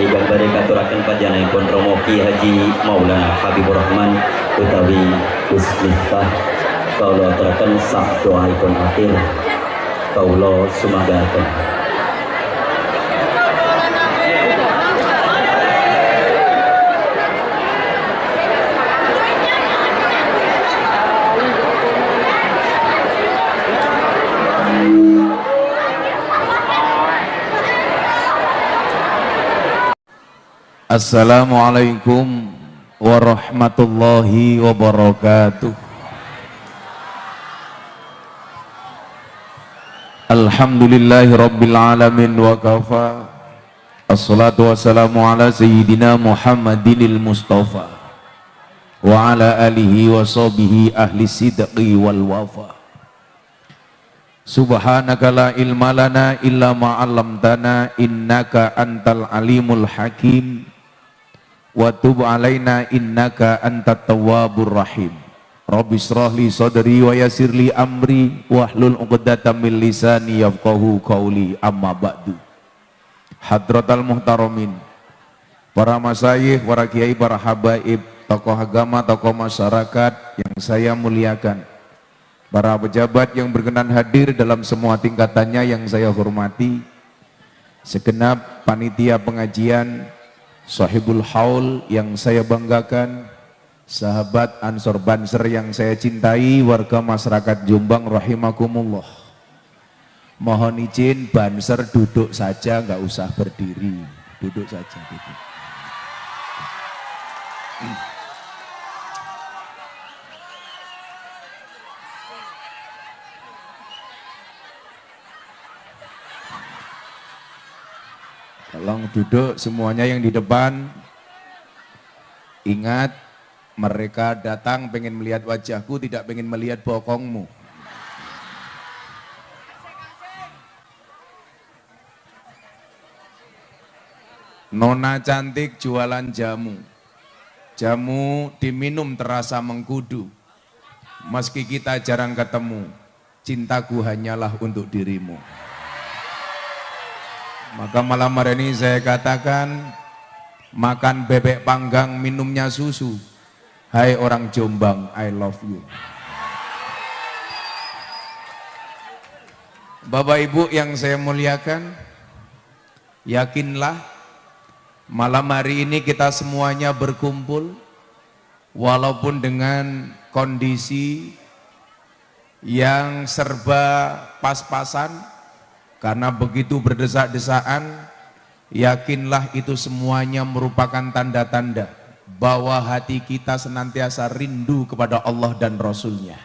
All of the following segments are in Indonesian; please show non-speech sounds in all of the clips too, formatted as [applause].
Ijang bari katurakan pun Romo Ki Haji Maulana Habibur Rahman utawi Gus Miftah. Kaulo aturakan sak doaipun akhir. Kaulo sumagaken Assalamualaikum warahmatullahi wabarakatuh. Alhamdulillahi rabbil alamin wa kafa. Assalatu wassalamu ala sayyidina Muhammadinil Mustafa Wa ala alihi wa sahbihi ahli sidqi wal wafa. Subhanaka la ilma lana illa ma'allamtana innaka antal alimul hakim wa tub alaina innaka antat tawwabur rahim. Rabbi israhli sadri wa yassirli amri wahlul 'uqdatam min lisani yafqahu qawli. Amma ba'du. Hadratal muhtaramin para masyayikh, para kiai, para habaib, tokoh agama, tokoh masyarakat yang saya muliakan. Para pejabat yang berkenan hadir dalam semua tingkatannya yang saya hormati. Segenap panitia pengajian sahibul haul yang saya banggakan, sahabat Ansor Banser yang saya cintai, warga masyarakat Jombang rahimakumullah. Mohon izin Banser duduk saja, nggak usah berdiri, duduk saja. Duduk. Tolong duduk semuanya yang di depan. Ingat, mereka datang pengen melihat wajahku, tidak pengen melihat bokongmu. Nona cantik jualan jamu. Jamu diminum terasa mengkudu. Meski kita jarang ketemu, cintaku hanyalah untuk dirimu. Maka malam hari ini saya katakan makan bebek panggang minumnya susu. Hai orang Jombang, I love you. Bapak Ibu yang saya muliakan, yakinlah malam hari ini kita semuanya berkumpul walaupun dengan kondisi yang serba pas-pasan karena begitu berdesak-desaan, yakinlah itu semuanya merupakan tanda-tanda bahwa hati kita senantiasa rindu kepada Allah dan Rasulnya.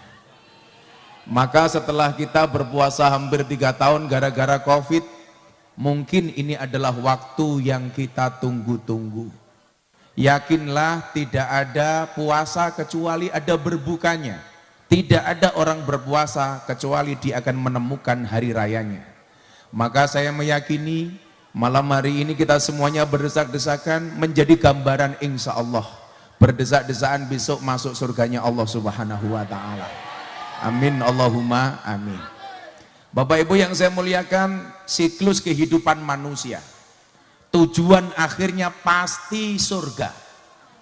Maka setelah kita berpuasa hampir tiga tahun gara-gara COVID, mungkin ini adalah waktu yang kita tunggu-tunggu. Yakinlah tidak ada puasa kecuali ada berbukanya. Tidak ada orang berpuasa kecuali dia akan menemukan hari rayanya. Maka saya meyakini malam hari ini kita semuanya berdesak-desakan menjadi gambaran insya Allah. Berdesak-desaan besok masuk surganya Allah subhanahu wa ta'ala. Amin Allahumma amin. Bapak Ibu yang saya muliakan, siklus kehidupan manusia. Tujuan akhirnya pasti surga.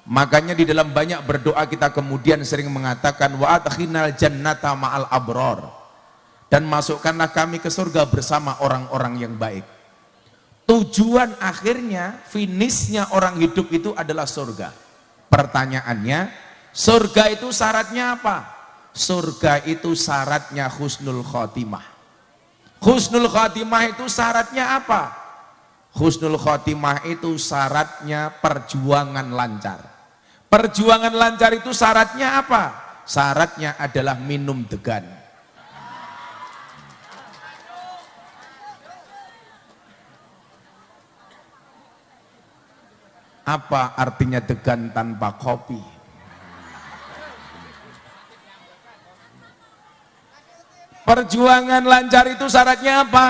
Makanya di dalam banyak berdoa kita kemudian sering mengatakan wa adkhinal jannata ma'al abror dan masukkanlah kami ke surga bersama orang-orang yang baik. Tujuan akhirnya, finishnya orang hidup itu adalah surga. Pertanyaannya, surga itu syaratnya apa? Surga itu syaratnya husnul khotimah. Husnul khotimah itu syaratnya apa? Husnul khotimah itu syaratnya perjuangan lancar. Perjuangan lancar itu syaratnya apa? Syaratnya adalah minum degan Apa artinya degan tanpa kopi? Perjuangan lancar itu syaratnya apa?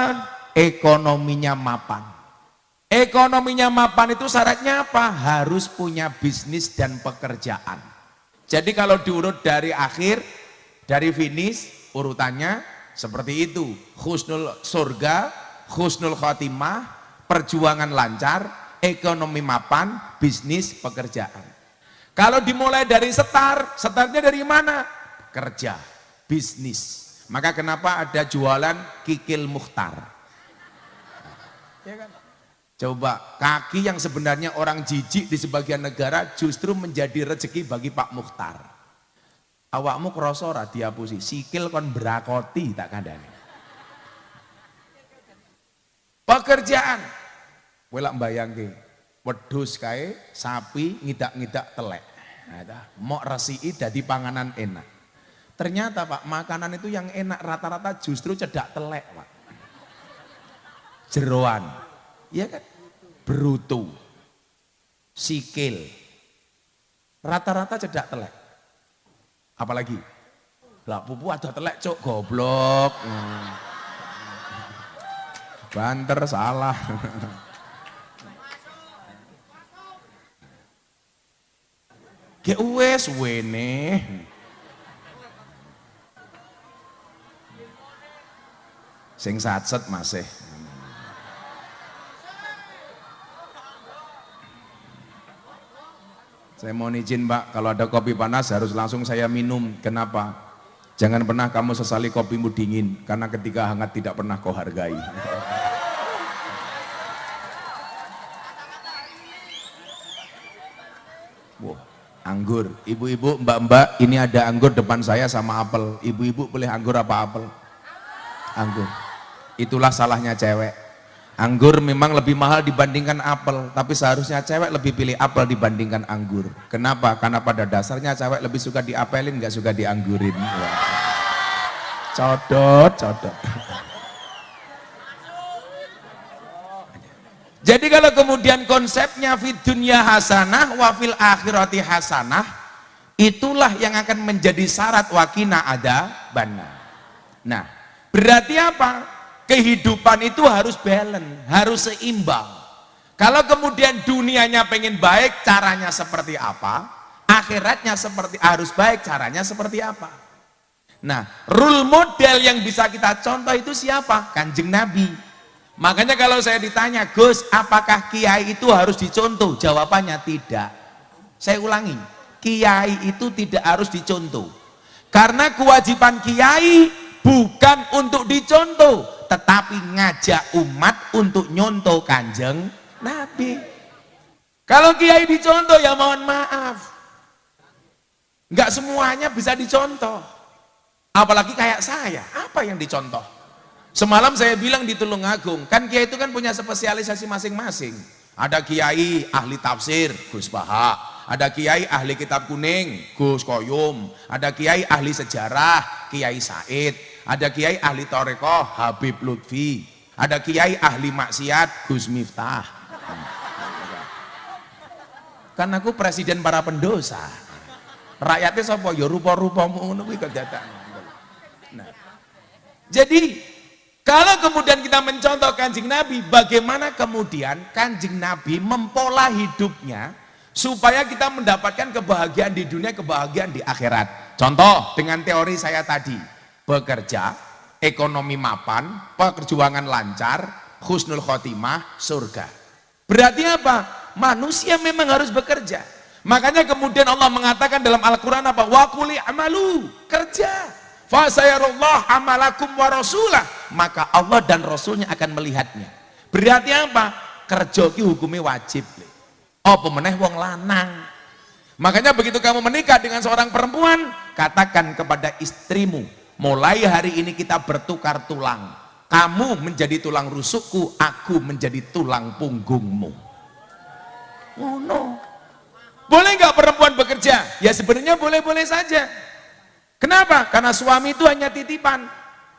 Ekonominya mapan. Ekonominya mapan itu syaratnya apa? Harus punya bisnis dan pekerjaan. Jadi kalau diurut dari akhir, dari finish, urutannya seperti itu. Husnul surga, husnul khotimah, perjuangan lancar, ekonomi mapan, bisnis, pekerjaan. Kalau dimulai dari setar, setarnya dari mana? Kerja, bisnis. Maka kenapa ada jualan kikil muhtar? Ya kan? Coba kaki yang sebenarnya orang jijik di sebagian negara justru menjadi rezeki bagi Pak Muhtar. Awakmu kroso ora diapusi, sikil kon berakoti tak kandani. Pekerjaan. Kowe lak mbayangke, wedhus kae sapi ngidak-ngidak telek. Nah, mok resiki dadi panganan enak. Ternyata Pak, makanan itu yang enak rata-rata justru cedak telek, Pak. Jeroan. Iya kan? Berutu. Sikil. Rata-rata cedak telek. Apalagi? Lah pupu ada telek cok goblok. Hmm. Banter salah. [laughs] Ge wes wene. Sing satset masih. Saya mohon izin Pak, kalau ada kopi panas harus langsung saya minum. Kenapa? Jangan pernah kamu sesali kopimu dingin, karena ketika hangat tidak pernah kau hargai. Wah, anggur. Ibu-ibu, mbak-mbak, ini ada anggur depan saya sama apel. Ibu-ibu boleh anggur apa apel? Anggur. Itulah salahnya cewek. Anggur memang lebih mahal dibandingkan apel, tapi seharusnya cewek lebih pilih apel dibandingkan anggur. Kenapa? Karena pada dasarnya cewek lebih suka diapelin, nggak suka dianggurin. Codot, codot. Jadi kalau kemudian konsepnya fid dunya hasanah wa fil akhirati hasanah, itulah yang akan menjadi syarat wakina ada bana. Nah, berarti apa? kehidupan itu harus balance, harus seimbang. Kalau kemudian dunianya pengen baik, caranya seperti apa? Akhiratnya seperti harus baik, caranya seperti apa? Nah, rule model yang bisa kita contoh itu siapa? Kanjeng Nabi. Makanya kalau saya ditanya, Gus, apakah kiai itu harus dicontoh? Jawabannya tidak. Saya ulangi, kiai itu tidak harus dicontoh. Karena kewajiban kiai bukan untuk dicontoh, tetapi ngajak umat untuk nyontoh kanjeng Nabi. Kalau kiai dicontoh ya mohon maaf. Enggak semuanya bisa dicontoh. Apalagi kayak saya, apa yang dicontoh? Semalam saya bilang di Tulungagung, kan kiai itu kan punya spesialisasi masing-masing. Ada kiai ahli tafsir, Gus Baha. Ada kiai ahli kitab kuning, Gus Koyum. Ada kiai ahli sejarah, Kiai Said. Ada kiai ahli toreko Habib Lutfi. Ada kiai ahli maksiat Gus Miftah. Kan aku presiden para pendosa. Rakyatnya sapa? Ya rupa-rupamu ngono kuwi nah. Jadi kalau kemudian kita mencontoh kanjeng Nabi bagaimana kemudian kanjeng Nabi mempola hidupnya supaya kita mendapatkan kebahagiaan di dunia kebahagiaan di akhirat contoh dengan teori saya tadi bekerja, ekonomi mapan, perjuangan lancar, husnul khotimah, surga. Berarti apa? Manusia memang harus bekerja. Makanya kemudian Allah mengatakan dalam Al-Quran apa? Wakuli amalu, kerja. Fasayarullah amalakum wa rasulah. Maka Allah dan Rasulnya akan melihatnya. Berarti apa? Kerja ki hukumnya wajib. Oh pemeneh wong lanang. Makanya begitu kamu menikah dengan seorang perempuan, katakan kepada istrimu, mulai hari ini kita bertukar tulang kamu menjadi tulang rusukku aku menjadi tulang punggungmu oh no boleh nggak perempuan bekerja ya sebenarnya boleh-boleh saja kenapa? Karena suami itu hanya titipan.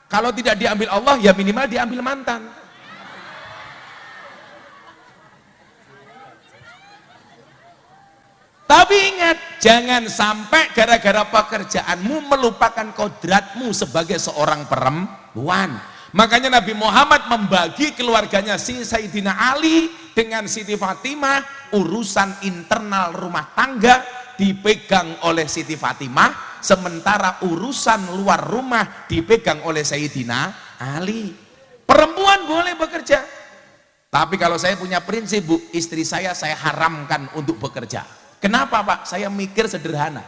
Kalau tidak diambil Allah ya minimal diambil mantan. Tapi ingat, jangan sampai gara-gara pekerjaanmu melupakan kodratmu sebagai seorang perempuan. Makanya Nabi Muhammad membagi keluarganya si Sayyidina Ali dengan Siti Fatimah, urusan internal rumah tangga dipegang oleh Siti Fatimah, sementara urusan luar rumah dipegang oleh Sayyidina Ali. Perempuan boleh bekerja, Tapi kalau saya punya prinsip Bu, istri saya saya haramkan untuk bekerja. Kenapa Pak? Saya mikir sederhana.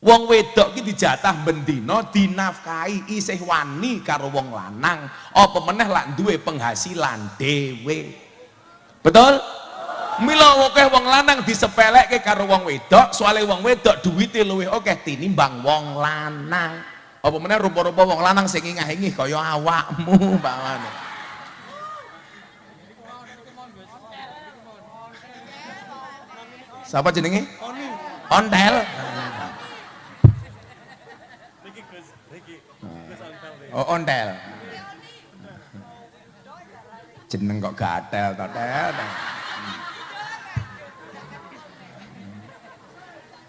Wong wedok iki dijatah bendino dinafkahi isih wani karo wong lanang. Apa meneh lak duwe penghasilan dhewe. Betul? Mila akeh wong lanang disepelekke karo wong wedok, soalnya wong wedok duwite luwih akeh tinimbang wong lanang. Apa meneh rupa-rupa wong lanang sing ingah-ingih kaya awakmu, [laughs] Pak Wane. Siapa jenenge? Ontel. Oh, ontel. Jeneng kok gatel to, tel.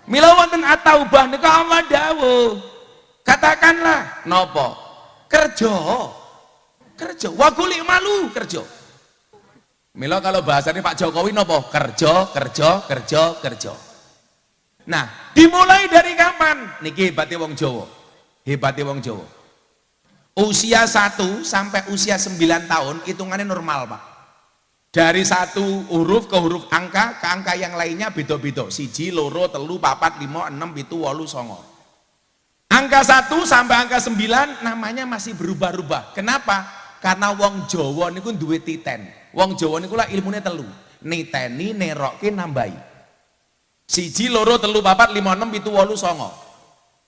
Mila wonten ataubah nika Allah dawuh. Katakanlah nopo? Kerja. Kerja. Wa malu kerja. Mila kalau bahasanya Pak Jokowi nopo? Kerja, kerja, kerja, kerja. Nah, dimulai dari kapan? Niki hebatnya wong Jawa. Hebatnya wong Jawa. Usia 1 sampai usia 9 tahun hitungannya normal, Pak. Dari satu huruf ke huruf angka ke angka yang lainnya beda-beda. Siji, loro, telu, papat, limo, enam, pitu, walu, songo. Angka 1 sampai angka 9 namanya masih berubah-ubah. Kenapa? Karena wong Jawa niku duwe titen. Wong Jawa niku lah ilmune telu. Niteni, nerokke, nambahi. Siji, loro, telu, papat, limo, enam, pitu, walu, songo.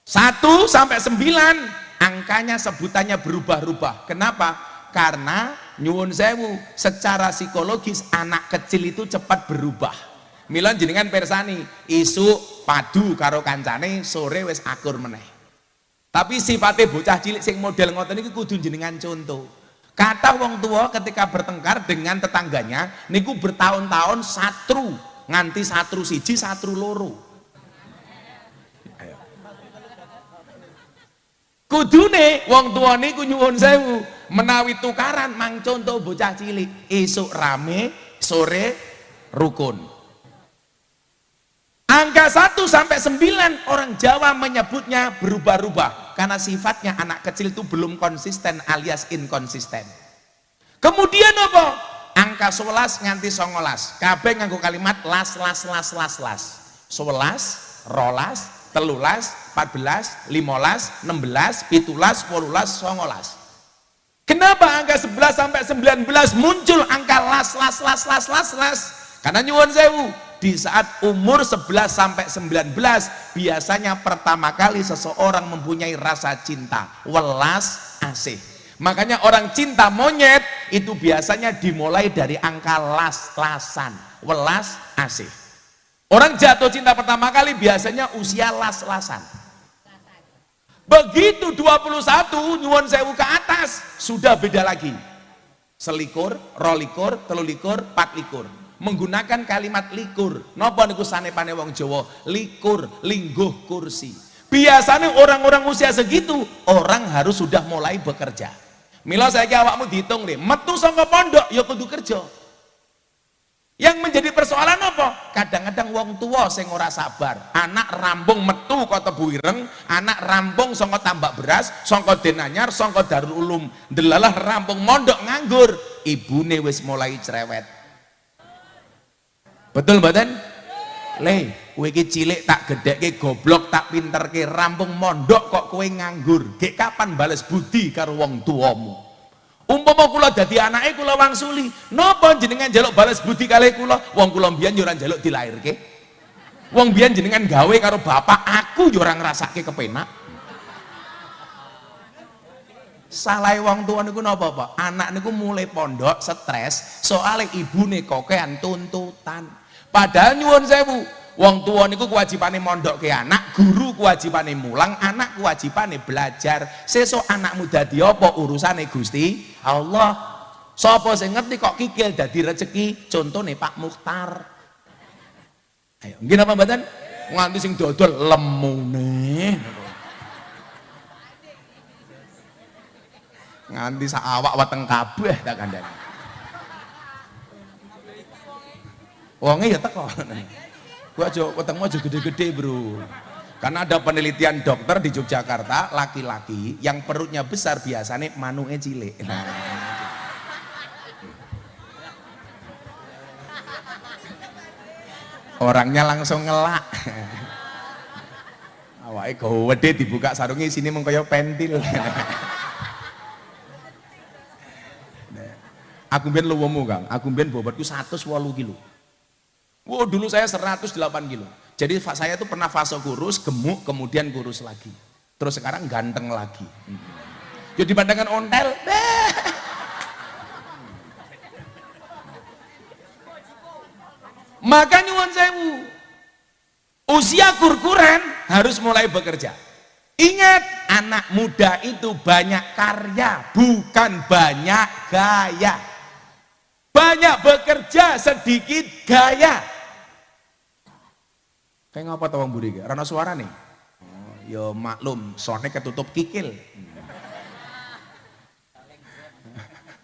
Satu sampai sembilan angkanya sebutannya berubah-ubah. Kenapa? Karena nyuwun sewu, secara psikologis anak kecil itu cepat berubah. Milan jenengan persani, isu padu karo kancane sore wis akur meneh. Tapi sifatnya bocah cilik sing model ngoten iki kudu jenengan contoh. Kata wong tua ketika bertengkar dengan tetangganya niku bertahun-tahun satru nganti satru siji satru loro. Kudune wong tua niku nyuwun sewu menawi tukaran mang contoh bocah cilik esuk rame sore rukun. Angka 1 sampai 9 orang Jawa menyebutnya berubah-ubah karena sifatnya anak kecil itu belum konsisten alias inkonsisten. Kemudian apa? Angka 11 nganti 19. Kabeh nganggo kalimat las las las las las. 11, rolas, telulas, 14, 15, 16, pitulas, wolulas, songolas. Kenapa angka 11 sampai 19 muncul angka las, las, las, las, las, las? Karena nyuwun sewu, di saat umur 11 sampai 19 biasanya pertama kali seseorang mempunyai rasa cinta, welas, asih. Makanya orang cinta monyet itu biasanya dimulai dari angka las-lasan, welas, asih. Orang jatuh cinta pertama kali biasanya usia las-lasan. Begitu 21 nyuwun sewu ke atas sudah beda lagi. Selikur, rolikur, telulikur, patlikur. Menggunakan kalimat likur. Napa niku sanepane wong Jawa? Likur, lingguh kursi. Biasanya orang-orang usia segitu orang harus sudah mulai bekerja. Mila saya awakmu dihitung deh, metu saka pondok ya kudu kerja. Yang menjadi persoalan apa? Kadang-kadang wong tua sing ora sabar. Anak rambung metu kok tebu ireng, anak rambung sangka tambak beras, sangka denanyar, sangka Darul Ulum. Delalah rambung mondok nganggur, ibune wis mulai cerewet. Betul mboten? Le, kowe iki cilik tak gedhekke goblok tak pinterke rambung mondok kok kowe nganggur. Gek kapan bales budi karo wong tuamu? Umpama kula dadi anake kula wangsuli, napa jenengan jaluk balas budi kalih kula? Wong kula mbiyen yo ora njaluk. Wong jenengan gawe karo bapak, aku yo ora ngrasake kepenak. Salah wong tua niku napa, Pak? Anak niku mulai pondok stres, soalnya ibune kokean tuntutan. Padahal nyuwun sewu, Wong tua niku kewajibane mondok ke anak, guru kewajibane mulang, anak kewajibane belajar. Sesuk anakmu dadi apa urusane Gusti Allah. Sapa sing ngerti kok kikil dadi rezeki? Contone Pak Mukhtar. Ayo, nggih napa mboten? Nganti sing dodol lemune. Nganti sak awak weteng kabeh tak kandhani. Wonge ya teko gua aja wetengmu aja gede-gede bro. Karena ada penelitian dokter di Yogyakarta laki-laki yang perutnya besar biasanya manungnya cilik. Nah. orangnya langsung ngelak. Awake gede dibuka sarungnya sini mengkoyok pentil. Nah. Aku mbien luwemu Kang. Aku mbien bobotku 108 kilo wow dulu saya 108 kilo. Jadi saya itu pernah fase kurus gemuk kemudian kurus lagi. Terus sekarang ganteng lagi. Jadi dibandingkan ontel. Maka nyuwun sewu. Usia kurkuran harus mulai bekerja. Ingat anak muda itu banyak karya bukan banyak gaya. Banyak bekerja sedikit gaya kayak ngapa tawang buri Rana suara nih. Oh, ya maklum soalnya ketutup kikil.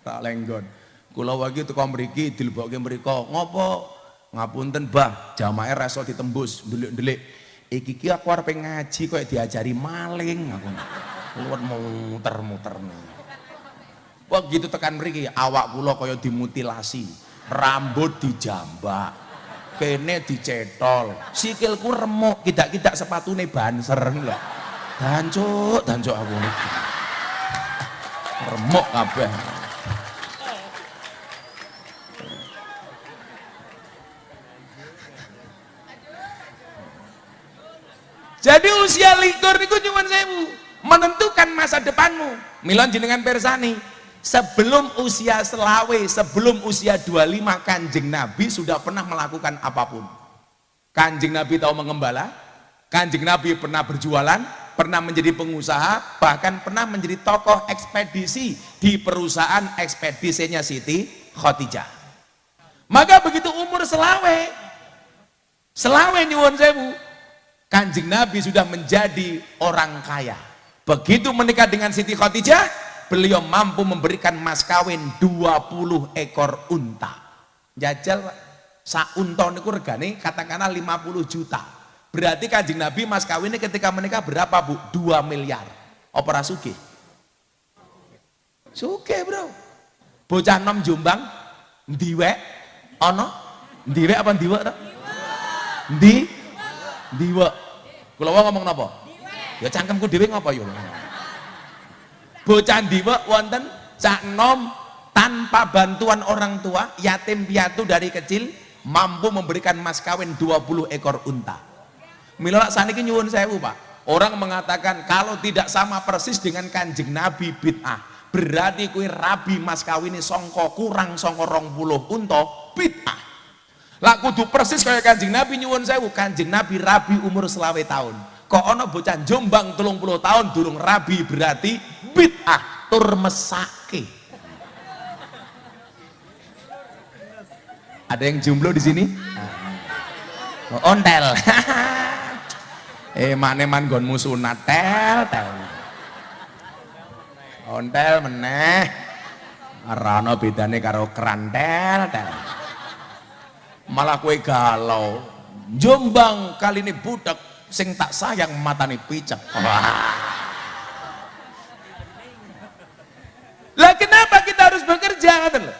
Tak lenggon. Kula wagi tukang mriki dilebokke mriko. Ngopo? Ngapunten bah jamaah reso ditembus delik-delik iki ki aku arep ngaji kok diajari maling aku. Luwet muter-muter wah gitu tekan mriki. Awak kula kaya dimutilasi rambut dijambak kene dicetol. Sikilku remuk kidak-kidak sepatune banser lho. Dancuk dancuk aku. Remuk kabeh. Jadi usia likur niku nyuwun sewu, menentukan masa depanmu. Milon jenengan persani, sebelum usia selawe, sebelum usia 25 Kanjeng Nabi sudah pernah melakukan apa pun. Kanjeng Nabi tahu mengembala, Kanjeng Nabi pernah berjualan, pernah menjadi pengusaha, bahkan pernah menjadi tokoh ekspedisi di perusahaan ekspedisinya Siti Khotijah. Maka begitu umur selawe, selawe nyuwun sewu, Kanjeng Nabi sudah menjadi orang kaya. Begitu menikah dengan Siti Khadijah, beliau mampu memberikan mas kawin 20 ekor unta. Jajal sa unta niku regane katakanlah 50 juta. Berarti Kanjeng Nabi mas kawinnya ketika menikah berapa, Bu? 2 miliar. Opera suge. Suge, Bro. Bocah nom Jombang ndiwek ana ndiwek apa ndiwek to? Ndi ndiwek Kula ngomong napa? Ya cangkemku dhewe ngapa ya? Bocah ndiwek wonten cak nom tanpa bantuan orang tua, yatim piatu dari kecil mampu memberikan mas kawin 20 ekor unta. Mila saniki nyuwun sewu, Pak. Orang mengatakan kalau tidak sama persis dengan Kanjeng Nabi bid'ah. Berarti kue rabi mas kawin songko kurang songko rong puluh unta bid'ah. Lah kudu persis kaya Kanjeng Nabi nyuwun sewu, Kanjeng Nabi rabi umur selawe tahun. Kok ana bocah Jombang 30 tahun durung rabi berarti bid'ah tur mesake. Ada yang jomblo di sini? Oh, ontel. [laughs] eh makne man gonmu sunat tel tel. Ontel meneh. Rano bedane karo kerantel tel malah kue galau Jombang kali ini budak sing tak sayang matane picek. [laughs] Lah kenapa kita harus bekerja ngoten lho?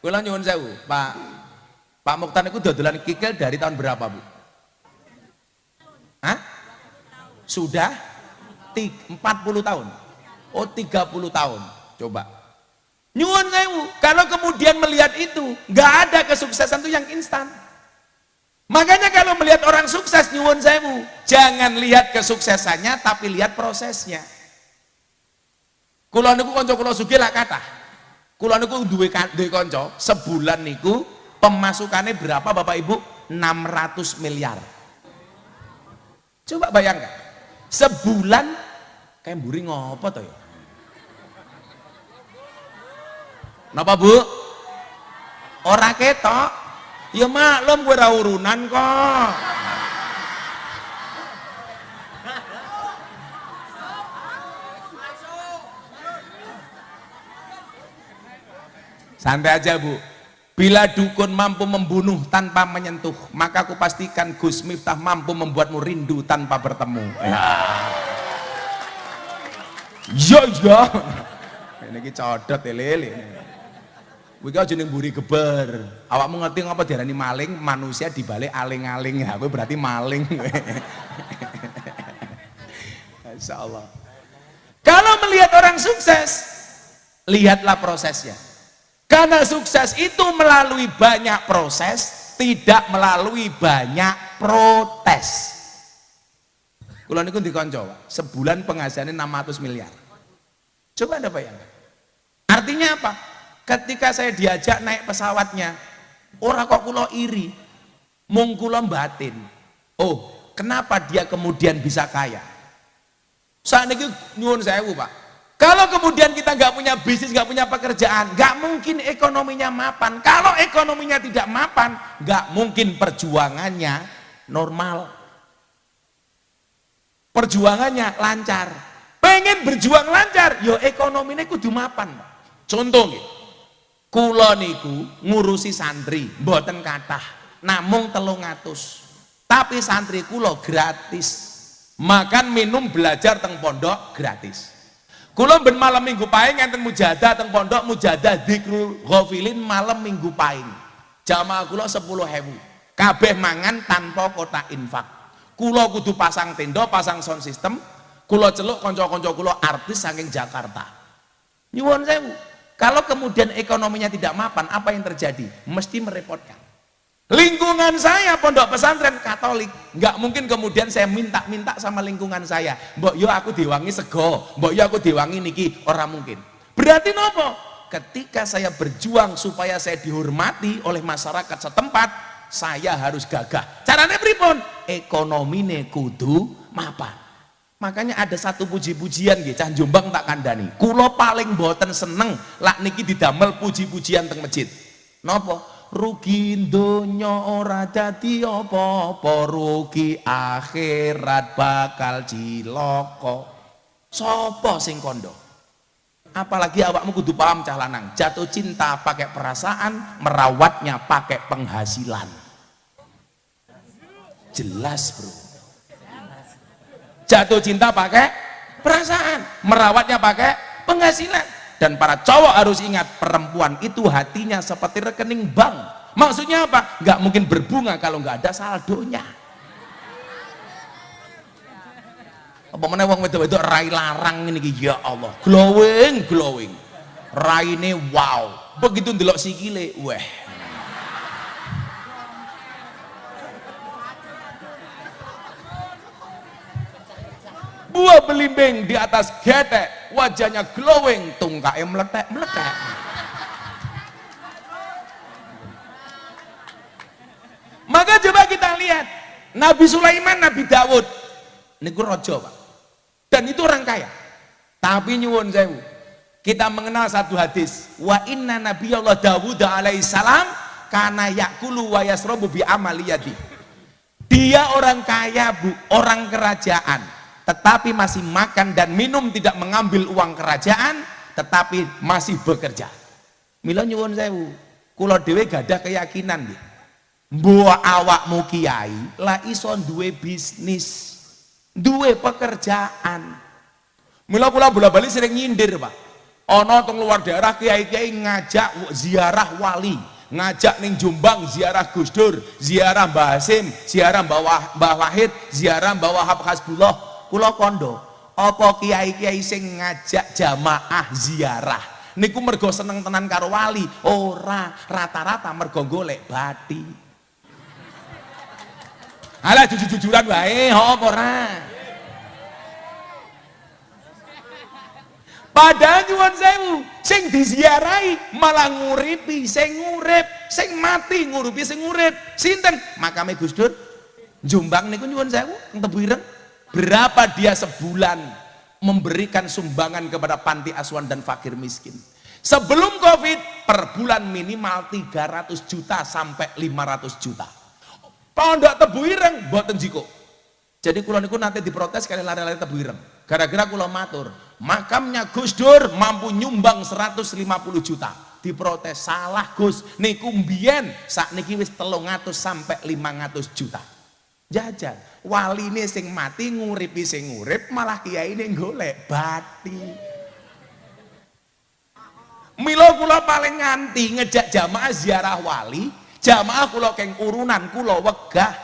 Kula nyuwun sewu Pak. Pak Mukhtar itu dodolan kikil dari tahun berapa Bu? Hah? Sudah? 40 tahun. Oh 30 tahun. Coba. Nyuwun sewu, kalau kemudian melihat itu, nggak ada kesuksesan itu yang instan. Makanya kalau melihat orang sukses nyuwun sewu, jangan lihat kesuksesannya tapi lihat prosesnya. Kulo niku kanca kula sugih lak kathah. Kulo niku duwe duwe kanca, sebulan niku pemasukannya berapa Bapak Ibu? 600 miliar. Coba bayangkan. Sebulan kayak buri ngopo to ya? Napa Bu? Ora ketok. Ya maklum gue urunan kok. Santai aja Bu. Bila dukun mampu membunuh tanpa menyentuh, maka aku pastikan Gus Miftah mampu membuatmu rindu tanpa bertemu. Ya. Yo yo. Ini codot lele. Kuwi kau jeneng buri geber. Awakmu ngerti ngapa diarani maling? Manusia dibalik aling-aling. Ya, berarti maling. [laughs] Insya Allah. Kalau melihat orang sukses, lihatlah prosesnya. Karena sukses itu melalui banyak proses, tidak melalui banyak protes. Kulo niku dikonco, sebulan penghasilannya 600 miliar. Coba Anda bayangkan. Artinya apa? Ketika saya diajak naik pesawatnya, orang kok kulo iri, mung kulo batin. Oh, kenapa dia kemudian bisa kaya? Saat ini nyuwun sewu pak. Kalau kemudian kita nggak punya bisnis, nggak punya pekerjaan, nggak mungkin ekonominya mapan. Kalau ekonominya tidak mapan, nggak mungkin perjuangannya normal. Perjuangannya lancar. Pengen berjuang lancar, yo ekonominya kudu mapan. Contoh nih, kulo niku ngurusi santri, mboten kathah, namung telung atus. Tapi santri kulo gratis. Makan minum belajar teng pondok gratis. Kulo ben malam minggu paing enten mujadah teng pondok mujadah dzikrul ghafilin malam minggu paing jamaah kulo 10 hewu kabeh mangan tanpa kota infak. Kulo kudu pasang tenda pasang sound system. Kulo celuk konco-konco kulo artis saking Jakarta. Nyuwun sewu kalau kemudian ekonominya tidak mapan apa yang terjadi mesti merepotkan Lingkungan saya pondok pesantren Katolik, nggak mungkin kemudian saya minta-minta sama lingkungan saya. Mbok yo aku diwangi sego, mbok yo aku diwangi niki, orang mungkin. Berarti nopo? Ketika saya berjuang supaya saya dihormati oleh masyarakat setempat, saya harus gagah. Caranya pripun? Ekonomi kudu mapan. Makanya ada satu puji-pujian gitu, cah Jombang tak kandani. Kulo paling boten seneng lak niki didamel puji-pujian teng masjid. Nopo? rugi donya ora dadi apa-apa rugi akhirat bakal cilaka sapa sing kondo apalagi awakmu kudu paham cah lanang jatuh cinta pakai perasaan merawatnya pakai penghasilan jelas bro jatuh cinta pakai perasaan merawatnya pakai penghasilan. Dan para cowok harus ingat perempuan itu hatinya seperti rekening bank. Maksudnya apa? nggak mungkin berbunga kalau nggak ada saldonya. Apa mana wong wedok-wedok rai larang ini ya Allah. Glowing glowing. Rai ini wow. Begitu ndelok sikile weh buah belimbing di atas getek wajahnya glowing, tungkaknya meletek-meletek. Maka coba kita lihat Nabi Sulaiman, Nabi Dawud. Ini rojo Pak. Dan itu orang kaya. Tapi nyuwun sewu. Kita mengenal satu hadis. Wa inna Nabi Allah Dawud alaihissalam karena yakulu wa yasrobu bi amaliyati. Dia orang kaya bu, orang kerajaan tetapi masih makan dan minum tidak mengambil uang kerajaan tetapi masih bekerja. Mila nyuwun sewu kula dhewe gadah keyakinan nggih. Mbok awakmu kiai lah iso duwe bisnis duwe pekerjaan. Mila kula bola-bali sering nyindir Pak. Ana teng luar daerah kiai-kiai ngajak ziarah wali ngajak ning Jombang ziarah Gus Dur, ziarah Mbah Hasim, ziarah Mbah Wahid, ziarah Mbah Wahab Hasbullah kula kondo apa kiai-kiai sing ngajak jamaah ziarah niku mergo seneng tenan karo wali ora rata-rata mergo golek bati alah jujur-jujuran wae apa ora Padahal nyuwun sewu, sing diziarahi malah nguripi sing ngurip, sing mati nguripi sing ngurip. Sinten? Makame Gus Dur. Jombang niku nyuwun sewu, tebu ireng berapa dia sebulan memberikan sumbangan kepada panti asuhan dan fakir miskin? Sebelum covid per bulan minimal 300 juta sampai 500 juta. Pondok tebu ireng buatan jiko? Jadi kulo niku nanti diprotes kali lari-lari tebu ireng. Gara-gara kulo matur makamnya Gus Dur mampu nyumbang 150 juta. Diprotes salah Gus. Niku mbien sak niki wis 300 sampai 500 juta. Jajan wali ini sing mati nguripi sing ngurip malah kiai ini golek bati Milo kula paling nganti ngejak jamaah ziarah wali, jamaah kula keng urunan kula wegah.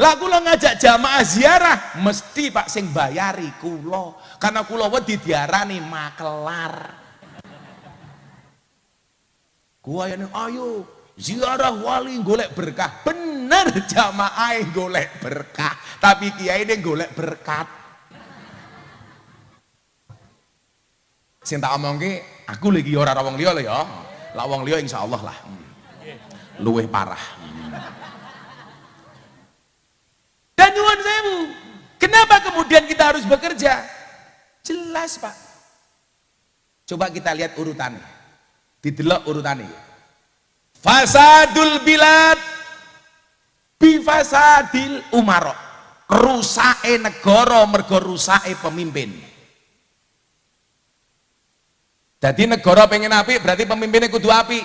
Lah kula ngajak jamaah ziarah mesti Pak sing bayari kula. Karena kula wedi diarani makelar. Yang ayo ziarah wali golek berkah. Bener jamaah golek berkah, tapi kiai ini golek berkat. Sing tak omongke aku lagi ora ora wong liya ya. Lah wong liya insyaallah lah. Luwih parah. Dan nyuwun sewu, kenapa kemudian kita harus bekerja? Jelas, Pak. Coba kita lihat urutannya. Didelok urutannya. Fasadul bilad bifasadil umaro. Rusake negara mergo rusake pemimpin. Jadi negara pengen api berarti pemimpinnya kudu api.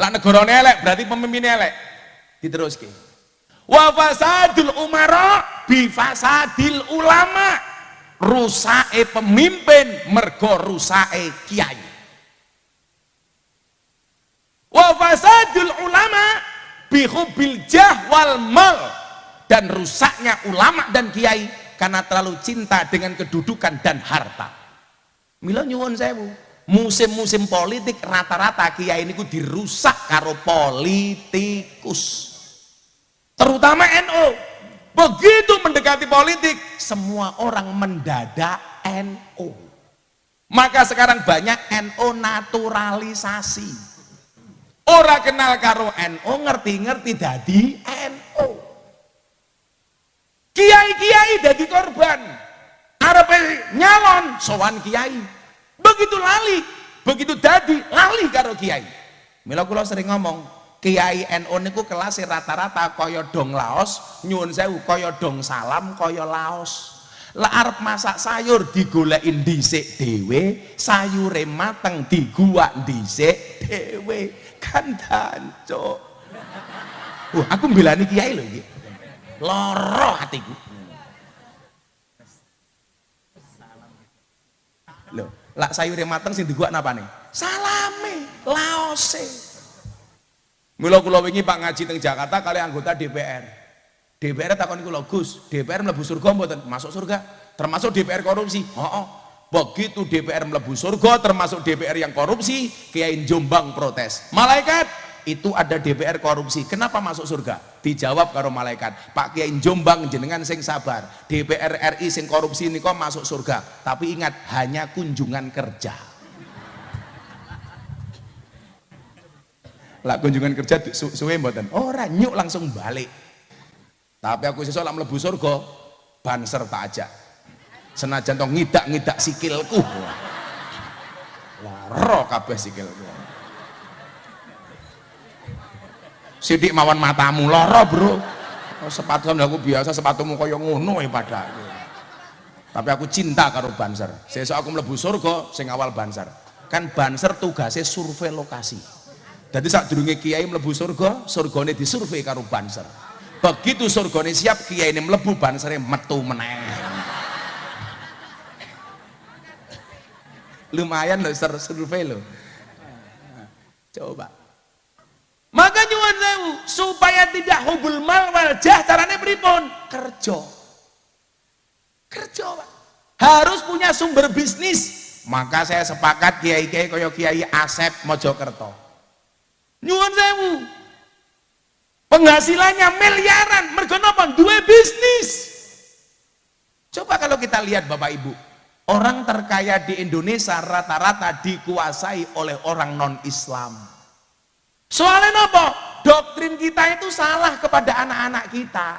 Lah negarane elek berarti pemimpinnya elek. Diteruske. Wa fasadul umara bi fasadil ulama. Rusake pemimpin mergo rusake kiai. Wa fasadul ulama bi hubbil jah wal mal. Dan rusaknya ulama dan kiai karena terlalu cinta dengan kedudukan dan harta. Mila nyuwun sewu, musim-musim politik rata-rata kiai niku dirusak karo politikus. Terutama NU begitu mendekati politik semua orang mendadak NU maka sekarang banyak NU naturalisasi orang kenal karo NU ngerti-ngerti dadi NU kiai-kiai jadi korban. Arab nyalon sowan kiai. Begitu lali begitu dadi lali karo kiai. Mila kula sering ngomong kiai NU niku kelas rata-rata kaya dong laos nyuwun sewu kaya dong salam kaya laos. Lah arep masak sayur digolekin dhisik dhewe sayure mateng diguak dhisik dhewe kan dancuk Wah, aku mbelani kiai lho iki. Loro hatiku. Loh, lak sayure mateng sing diguak napa nih? Salame, laose. Mula kula wingi Pak ngaji teng Jakarta kali anggota DPR. DPR takon kula, Gus, DPR mlebu surga mboten? Masuk surga. Termasuk DPR korupsi. Heeh. Begitu DPR mlebu surga termasuk DPR yang korupsi, Kiai Jombang protes. Malaikat, itu ada DPR korupsi. Kenapa masuk surga? Dijawab karo malaikat. Pak Kiai Jombang jenengan sing sabar. DPR RI sing korupsi ini kok masuk surga. Tapi ingat hanya kunjungan kerja. Lah kunjungan kerja su suwe mboten. Ora nyuk langsung balik. Tapi aku sesuk lak mlebu surga banser tak ajak. Senajan to ngidak-ngidak sikilku. Loro kabeh sikilku. Sidik mawan matamu loro, Bro. Oh, sepatu aku biasa sepatumu kaya ngono ya pada Tapi aku cinta karo Banser. Sesuk aku mlebu surga sing awal Banser. Kan Banser tugasnya survei lokasi. Jadi saat durunge kiai mlebu surga, surgane disurvei karo Banser. Begitu surgane siap, kiai ini mlebu Bansere metu meneh. Lumayan loh survei loh. Coba. Maka nyuwun sewu supaya tidak hubul mal wal jah carane pripun? Kerja. Kerja, Pak. Harus punya sumber bisnis. Maka saya sepakat kiai-kiai kaya Kiai Asep Mojokerto. Nyuwun sewu. Penghasilannya miliaran, mergo napa? Dua bisnis. Coba kalau kita lihat Bapak Ibu, orang terkaya di Indonesia rata-rata dikuasai oleh orang non-Islam. Soalnya nopo? Doktrin kita itu salah kepada anak-anak kita.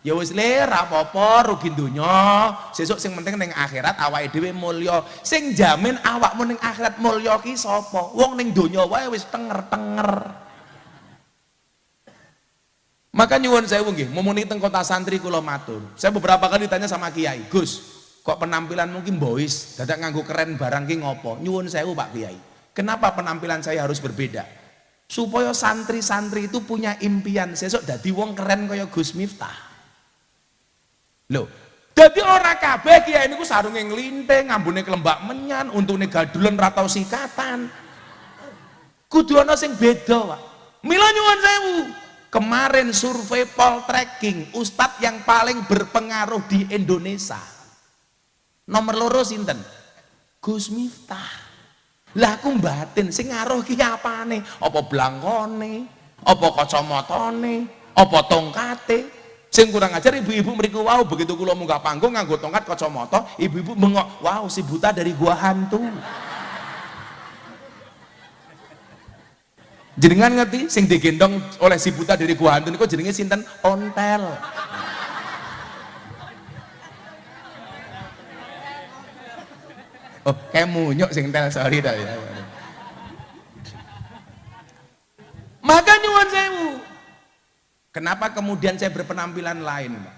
Ya wis le ra apa-apa rugi donya, sesuk sing penting ning akhirat awake dhewe mulya. Sing jamin awakmu ning akhirat mulya ki sapa? Wong ning donya wae wis tenger-tenger. Maka nyuwun saya nggih, mumuni teng kota santri kula matur. Saya beberapa kali ditanya sama kiai, Gus, kok penampilan mungkin boys, dadak nganggo keren barang ki ngopo? Nyuwun sewu Pak Kiai. Kenapa penampilan saya harus berbeda? supaya santri-santri itu punya impian sesuk dadi wong keren kaya Gus Miftah. Loh, dadi ora kabeh kiai niku sarunge nglinting, ngambune kelembak menyan, untune gadulen ra tau sikatan. kudu ana sing beda Pak mila nyuwun sewu kemarin survei poltreking ustadz yang paling berpengaruh di Indonesia nomor loro sinten? Gus Miftah. Lah aku batin sing ngaruh ki apane? Apa blangkone? Apa kacamatane apa tongkate? Sing kurang ajar ibu-ibu mriku wow begitu kula munggah panggung nganggo tongkat kacamata ibu-ibu bengok wow si buta dari gua hantu jenengan ngerti? Sing digendong oleh si buta dari gua hantu niku jenenge sinten? Ontel oh kayak munyuk sing tel sorry dah ya maka nyuwun sewu kenapa kemudian saya berpenampilan lain Pak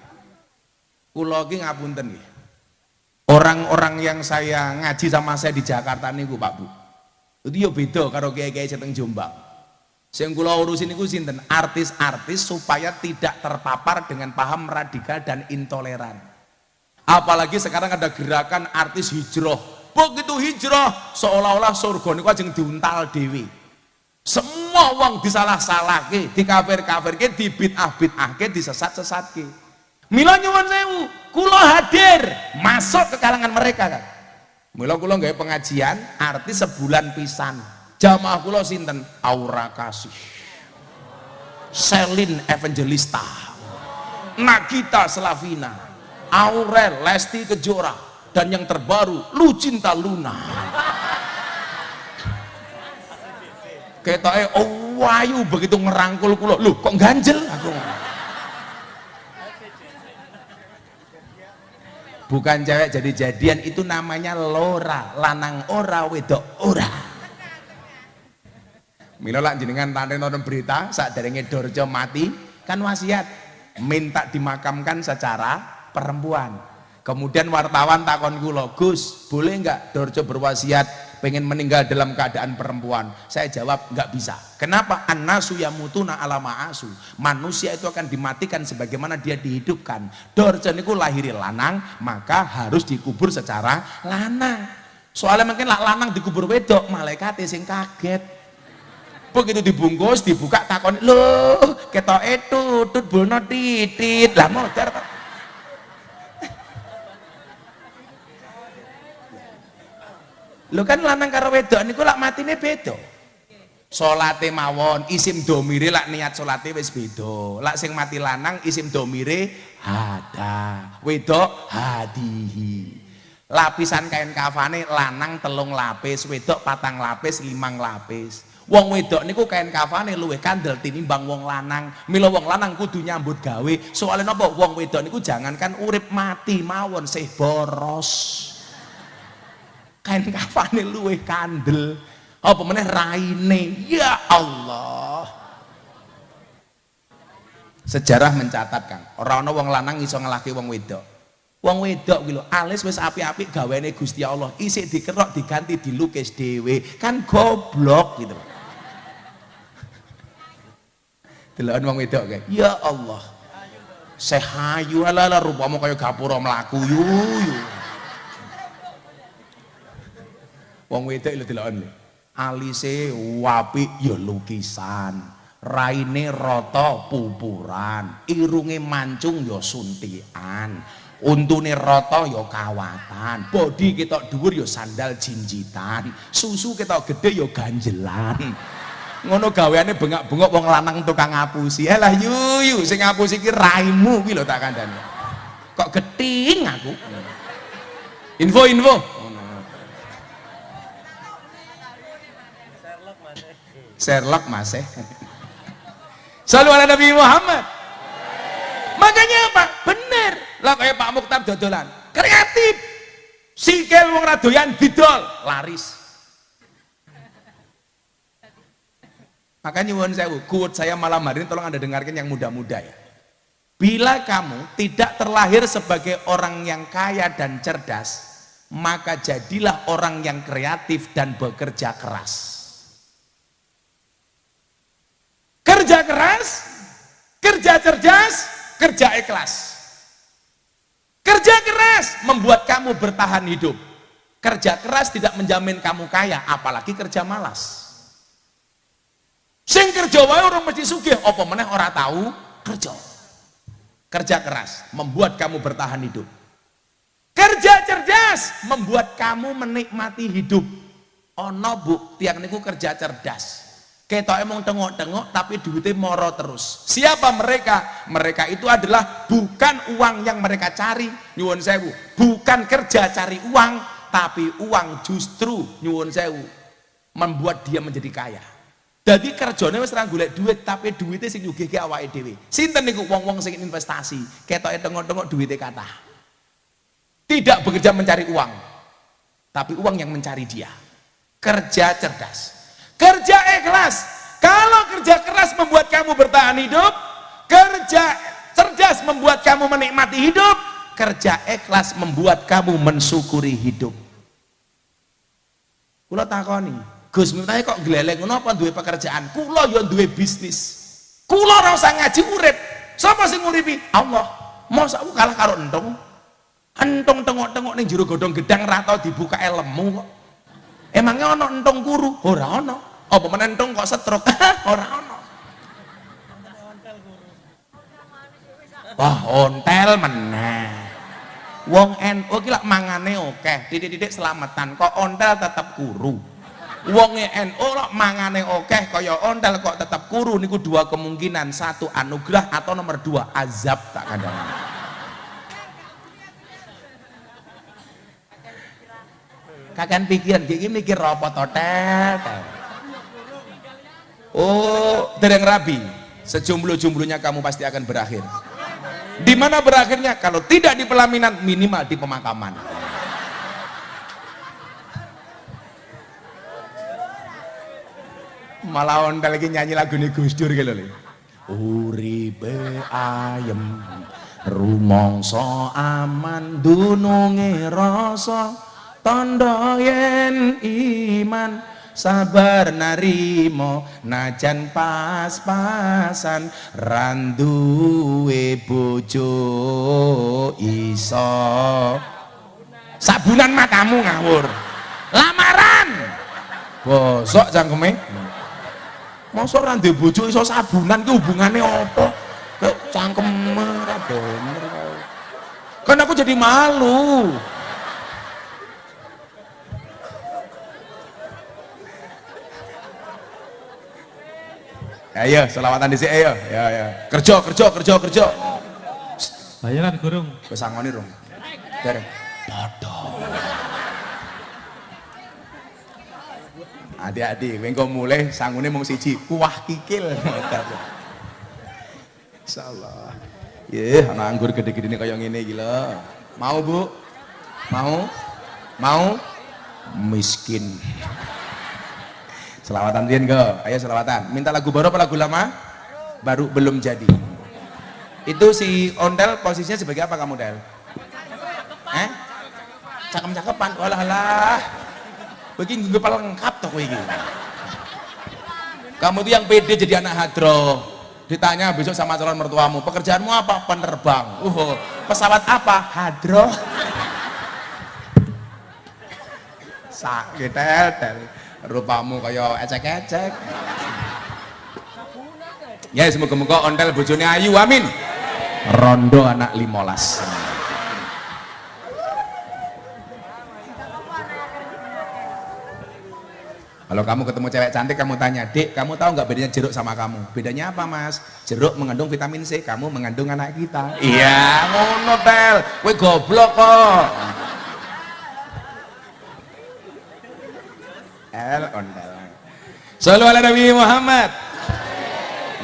kula iki ngapunten nggih orang-orang yang saya ngaji sama saya di Jakarta niku Pak Bu itu yo beda karo kiai-kiai seteng Jombang Sing kula urusin niku sinten? Artis-artis supaya tidak terpapar dengan paham radikal dan intoleran. Apalagi sekarang ada gerakan artis hijrah. Begitu hijrah. Seolah-olah surga niku ajeng diuntal dewi. Semua uang disalah-salahke, dikafir-kafirke, dibid'ah-bid'ahke, disesat-sesatke. Mila nyuwun sewu, kula hadir. Masuk ke kalangan mereka kan. Mila kula nggak pengajian artis sebulan pisan. Jamaah kula sinten? Aura Kasih. Selin Evangelista. Nagita Slavina. Aurel Lesti Kejora dan yang terbaru Lucinta Luna. Ketoke oh wayu begitu ngerangkul kula. Lu kok ganjel aku? Bukan cewek jadi jadian itu namanya lora. Lanang ora wedok ora. Mila lak jenengan tante nonton berita saat dari Dorjo mati kan wasiat minta dimakamkan secara perempuan. Kemudian wartawan takon kula, Gus, boleh enggak Dorjo berwasiat pengen meninggal dalam keadaan perempuan? Saya jawab enggak bisa. Kenapa? An-nasu yamutuna ala ma'asu. Manusia itu akan dimatikan sebagaimana dia dihidupkan. Dorjo niku lahir lanang, maka harus dikubur secara lanang. Soalnya mungkin lah lanang dikubur wedok, malaikat sing kaget begitu dibungkus dibuka takon loh ketok itu tut bono titit lah modar lo kan lanang karo wedok niku lak matine beda salate mawon isim domire lak niat salate wis beda lak sing mati lanang isim domire hada wedok hadihi lapisan kain kafane lanang telung lapis wedok patang lapis limang lapis Wong wedok niku kain kafane luwih kandel tinimbang wong lanang. Mila wong lanang kudu nyambut gawe. Soalnya napa wong wedok niku jangankan urip mati mawon sih boros. Kain kafane luwih kandel. Apa meneh raine? Ya Allah. Sejarah mencatatkan, orang ana wong lanang iso ngelaki wong wedok. Wong wedok gitu, alis wis api-api gaweane Gusti Allah, isik dikerok diganti dilukis dhewe. Kan goblok gitu. Delokan wong wedok kae. Ya Allah. Sehayu ala rupamu kaya gapura mlaku yu yu. Wong wedok lho delokan lho. Alise wapi ya lukisan. Raine rata pupuran, irunge mancung ya suntikan. Untune rata ya kawatan, bodi ketok dhuwur ya sandal jinjitan, susu ketok gede ya ganjelan. Ngono gaweane bengak-bengok wong lanang tukang ngapusi. Elah yuyu sing ngapusi iki raimu kuwi lho tak kandhani. Kok geting aku? Info info Sherlock mas eh. Selalu ada Nabi Muhammad. Makanya apa bener. Lah kayak Pak Mukhtar dodolan. Kreatif. Sikil wong radoyan didol. Laris. Makanya nyuwun saya kuat saya malam hari ini tolong Anda dengarkan yang muda-muda ya. Bila kamu tidak terlahir sebagai orang yang kaya dan cerdas, maka jadilah orang yang kreatif dan bekerja keras. Kerja keras, kerja cerdas, kerja ikhlas. Kerja keras membuat kamu bertahan hidup. Kerja keras tidak menjamin kamu kaya, apalagi kerja malas. Sing kerja wae orang mesti sugih, apa meneh ora tahu kerja. Kerja keras membuat kamu bertahan hidup. Kerja cerdas membuat kamu menikmati hidup. Ono bu, tiang niku kerja cerdas. Kita emang tengok-tengok tapi duitnya moro terus. Siapa mereka? Mereka itu adalah bukan uang yang mereka cari, nyuwun sewu. Bukan kerja cari uang, tapi uang justru nyuwun sewu membuat dia menjadi kaya. Jadi kerjanya wis golek duit, tapi duitnya sing nyugihke awake dhewe. Sinten niku wong-wong sing investasi, ketoke tengok-tengok duitnya kata. Tidak bekerja mencari uang, tapi uang yang mencari dia. Kerja cerdas. Kerja ikhlas. Kalau kerja keras membuat kamu bertahan hidup, kerja cerdas membuat kamu menikmati hidup, kerja ikhlas membuat kamu mensyukuri hidup. Kula takoni, Gus Miftah kok gleleng ngono apa duwe pekerjaan? Kula yo duwe bisnis. Kula ora usah ngaji urip. Sapa sing nguripi? Allah. Mosok aku kalah karo entong. Entong tengok-tengok ning jero godhong gedang ra tau dibuka lemu kok. Emangnya ono entong kuru? Ora ono. Apa meneh entong kok setruk? [laughs] Ora ono. Wah, ontel meneh. Wong NU ki lak mangane akeh, titik-titik selamatan. Kok ontel tetep kuru. Wong NU lak mangane akeh kaya ontel kok tetep kuru niku dua kemungkinan. Satu anugerah atau nomor dua azab tak kadang. Kakan pikiran, gigi mikir apa totel. Oh, dereng rabi. Sejumlah-jumlahnya kamu pasti akan berakhir. Di mana berakhirnya? Kalau tidak di pelaminan, minimal di pemakaman. Malah ontel lagi nyanyi lagu ini Gus Dur gitu loh. Uripe ayem rumongso aman dununge rasa tondo yen iman sabar narimo najan pas-pasan randuwe bojo iso. Sabunan matamu ngawur. Lamaran. Bosok cangkeme masa randuwe bojo iso sabunan ki hubungannya apa? Ke cangkem ora bener kan aku jadi malu Ayo, selawatan di sini, ayo. Ya, ya. Kerja, kerja, kerja, kerja. Bayaran gurung. Wis angoni rong. Dereng. Bodoh. Adik-adik, kowe engko mulai sangune mung siji, kuah kikil. Insyaallah. Ye, ana anggur gede-gede kaya ngene iki lho. Mau, Bu? Mau? Mau? Miskin. Selawatan Rian go, ayo selawatan. Minta lagu baru apa lagu lama? Baru belum jadi. Itu si Ondel posisinya sebagai apa kamu Del? Eh? Cakep-cakepan, walah lah. Begini gue lengkap toh kowe iki. Kamu tuh yang pede jadi anak hadro. Ditanya besok sama calon mertuamu, pekerjaanmu apa? Penerbang. Uh, pesawat apa? Hadro. [laughs] Sakit tel, tel rupamu kaya ecek-ecek. Ya semoga-moga ontel bojone ayu amin. Rondo anak limolas. Kalau kamu ketemu cewek cantik kamu tanya dek kamu tahu nggak bedanya jeruk sama kamu? Bedanya apa mas? Jeruk mengandung vitamin C kamu mengandung anak kita. Iya ngono tel gue goblok kok El ondel. Selalu ala Nabi Muhammad.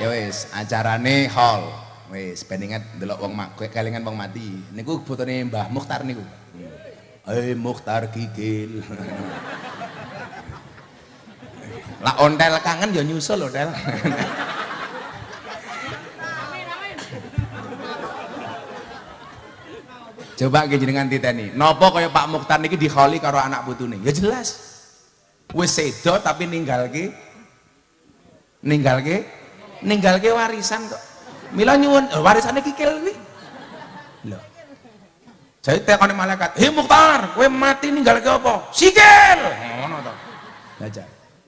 Ya wis, acarane hall. Wis, ben inget delok wong mak kelingan wong mati. Niku fotone Mbah Mukhtar niku. Hei Mukhtar Kikil. Lah ontel kangen ya nyusul lho, Del. Coba ke jenengan titeni. Napa kaya Pak Mukhtar niki dikholi karo anak putune? Ya jelas wis sedo tapi ninggalke ninggalke ninggalke warisan kok mila nyuwun oh, warisane kikil kuwi lho jadi tekone malaikat hei Mukhtar kowe mati ninggalke apa sikil ngono to aja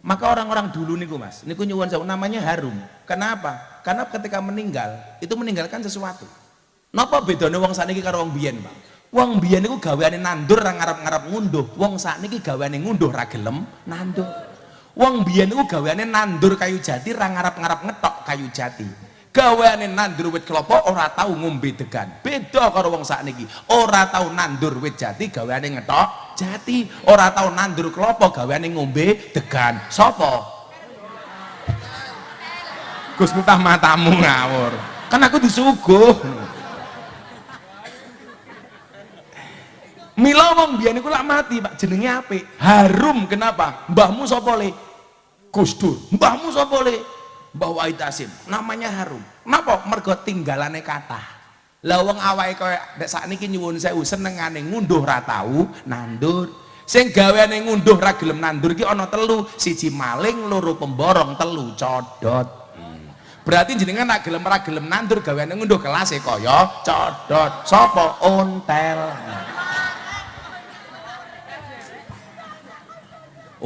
Maka orang-orang dulu niku Mas, niku nyuwun sewu namanya harum. Kenapa? Karena ketika meninggal itu meninggalkan sesuatu. Napa bedanya wong sakniki karo wong biyen, Pak? Wong biyen niku gaweane nandur ra ngarep-ngarep ngunduh. Wong sakniki gaweane ngunduh ra gelem nandur. Wong biyen niku gaweane nandur kayu jati ra ngarep-ngarep ngetok kayu jati. Gaweane nandur wit kelapa ora tahu ngombe degan. Beda karo wong sakniki. Ora tahu nandur wit jati gaweane ngetok jati. Ora tahu nandur kelapa gaweane ngombe degan. Sopo? Gus Miftah matamu ngawur. Kan aku disuguh. Mila wong biyen iku lak mati, Pak. Jenenge apik. Harum kenapa? Mbahmu sapa le? Gus Dur. Mbahmu sapa le? Mbah Wahid Hasim. Namanya harum. Kenapa? Mergo tinggalane kata. Lah wong awake koyo nek sakniki nyuwun sewu senengane ngunduh ra tau nandur. Sing gaweane ngunduh ra gelem nandur iki ana telu, siji maling, loro pemborong, telu codot. Berarti jenengan nak gelem ra gelem nandur gaweane ngunduh kelas e kaya codot. Sapa? Ontel.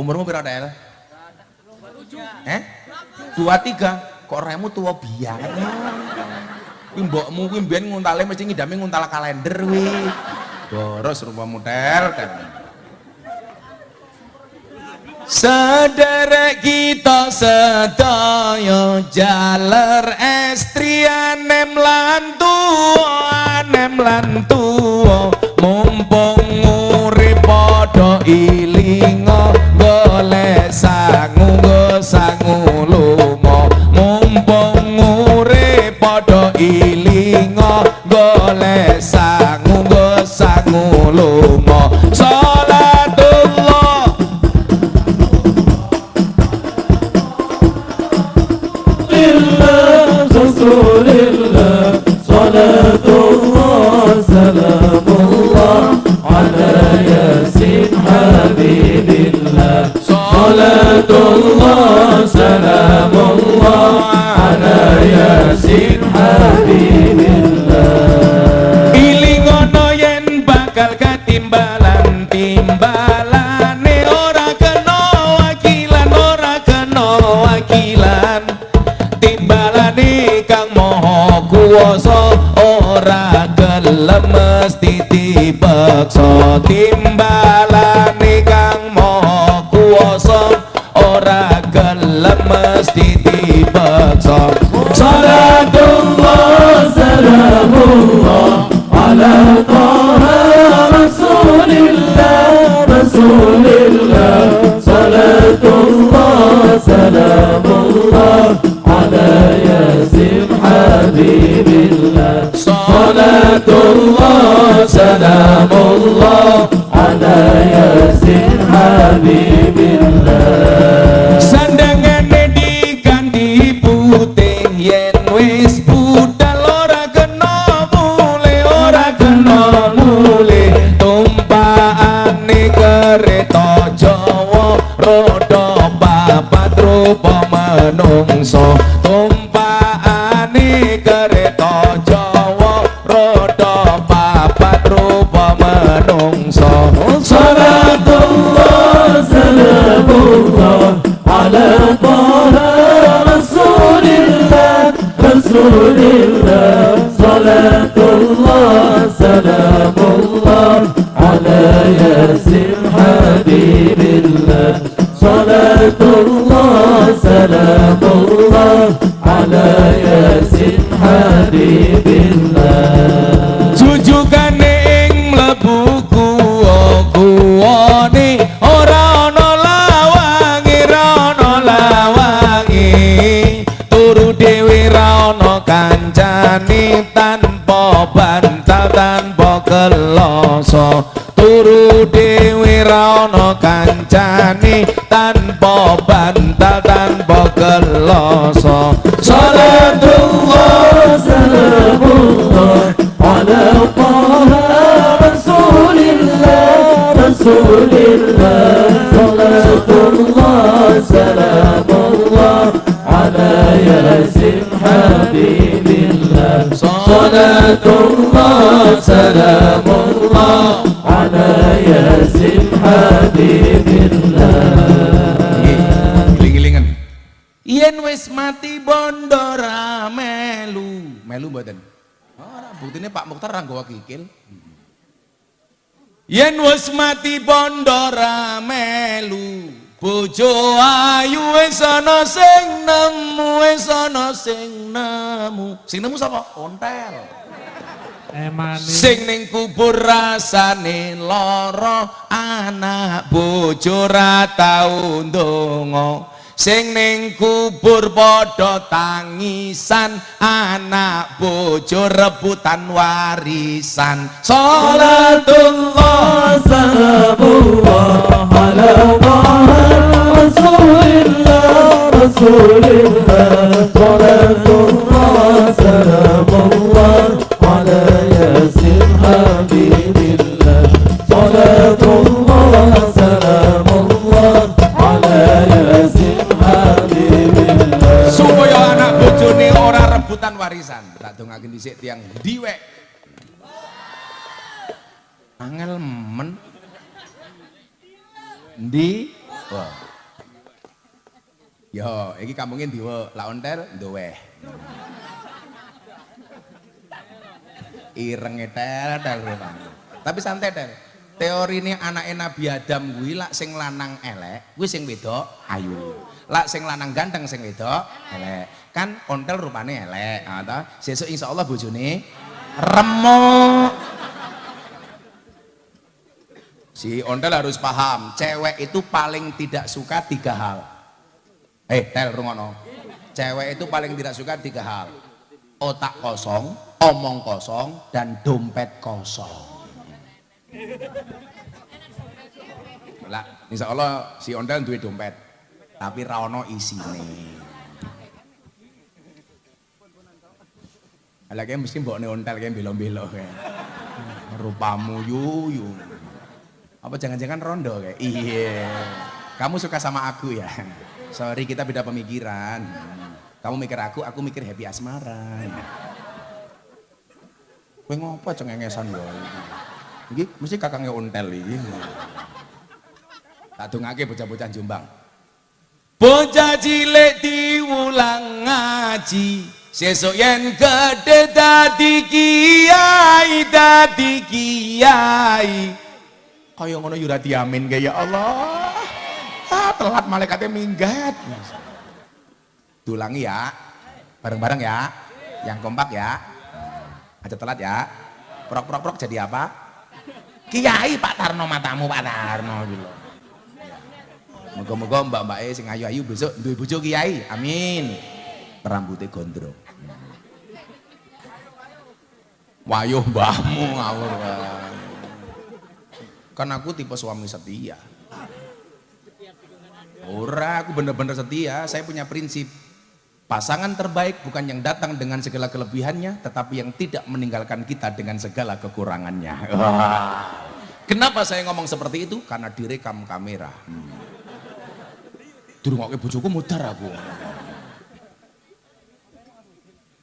Umurmu berapa El? Eh? Dua tiga. Kok remu tua biang? Kuwi mbokmu kuwi mbiyen nguntale mesti ngidame nguntal kalender kuwi. Boros rupa model kan. Sederek kita sedaya jaler estriane mlantu anem lantu mumpung urip padha الله على ياسين حبيب Rasulillah Salatullah Salamullah Ala Yasin Habibillah Salatullah Salamullah mati bondora melu. Melu buatan Oh, buktinya Pak Mukhtar ranggo kikil. Yen wis mati bondo ra melu bojo ayu wis ana sing nemu wis ana sing nemu sing nemu sapa ontel Emani. Sing ning kubur rasane lara, anak bojo ra tau ndonga. Sing ning kubur padha tangisan, anak bojo rebutan warisan. Salat Salatullah salamullah ala Rasulillah Rasulillah Salatullah salamullah ala Yasin Habibillah Salatullah rebutan warisan. Tak dongake dhisik tiang diwek. Angel men. Ndi? Wah. Yo, iki kampunge ndiwe, lak ontel ndoweh. Irenge tel tel. Tapi santai tel. Teori ini anaknya Nabi Adam kuwi lak sing lanang elek, kuwi sing wedok ayu. Lak sing lanang ganteng sing wedok elek. Kan ontel rupane elek, ta. Sesuk insyaallah bojone remuk. Si ontel harus paham, cewek itu paling tidak suka tiga hal. Eh, tel rungono. Cewek itu paling tidak suka tiga hal. Otak kosong, omong kosong, dan dompet kosong. Lah, insya Allah si ondel duwe dompet, tapi rawono isine. Lah kayak mesti mbok ontel kayak belo-belo kayak. Rupamu yuyu. Apa jangan-jangan rondo kayak? Iya. Kamu suka sama aku ya? Sorry kita beda pemikiran. Kamu mikir aku, aku mikir happy asmara. Kowe ngopo cengengesan wae. Iki mesti kakangnya ontel iki. Tak dongake bocah-bocah Jombang. Bocah cilik diulang ngaji, sesuk yen gede dadi kiai, dadi kiai. Kaya ngono yo ora diamin ya Allah. Ah, telat malaikatnya minggat. Dulangi ya. Bareng-bareng ya. Yang kompak ya. Aja telat ya. Prok-prok-prok jadi apa? Kiai Pak Tarno matamu Pak Tarno gitu. Moga-moga mbak-mbak e sing ayu-ayu besok duwe bojo kiai. Amin. Rambutnya gondrong. Wayuh mbahmu ngawur. Kan aku tipe suami setia. Ora, aku bener-bener setia. Saya punya prinsip. Pasangan terbaik bukan yang datang dengan segala kelebihannya, tetapi yang tidak meninggalkan kita dengan segala kekurangannya. [laughs] Kenapa saya ngomong seperti itu? Karena direkam kamera. Hmm. Durungokke bojoku mudar aku. [laughs]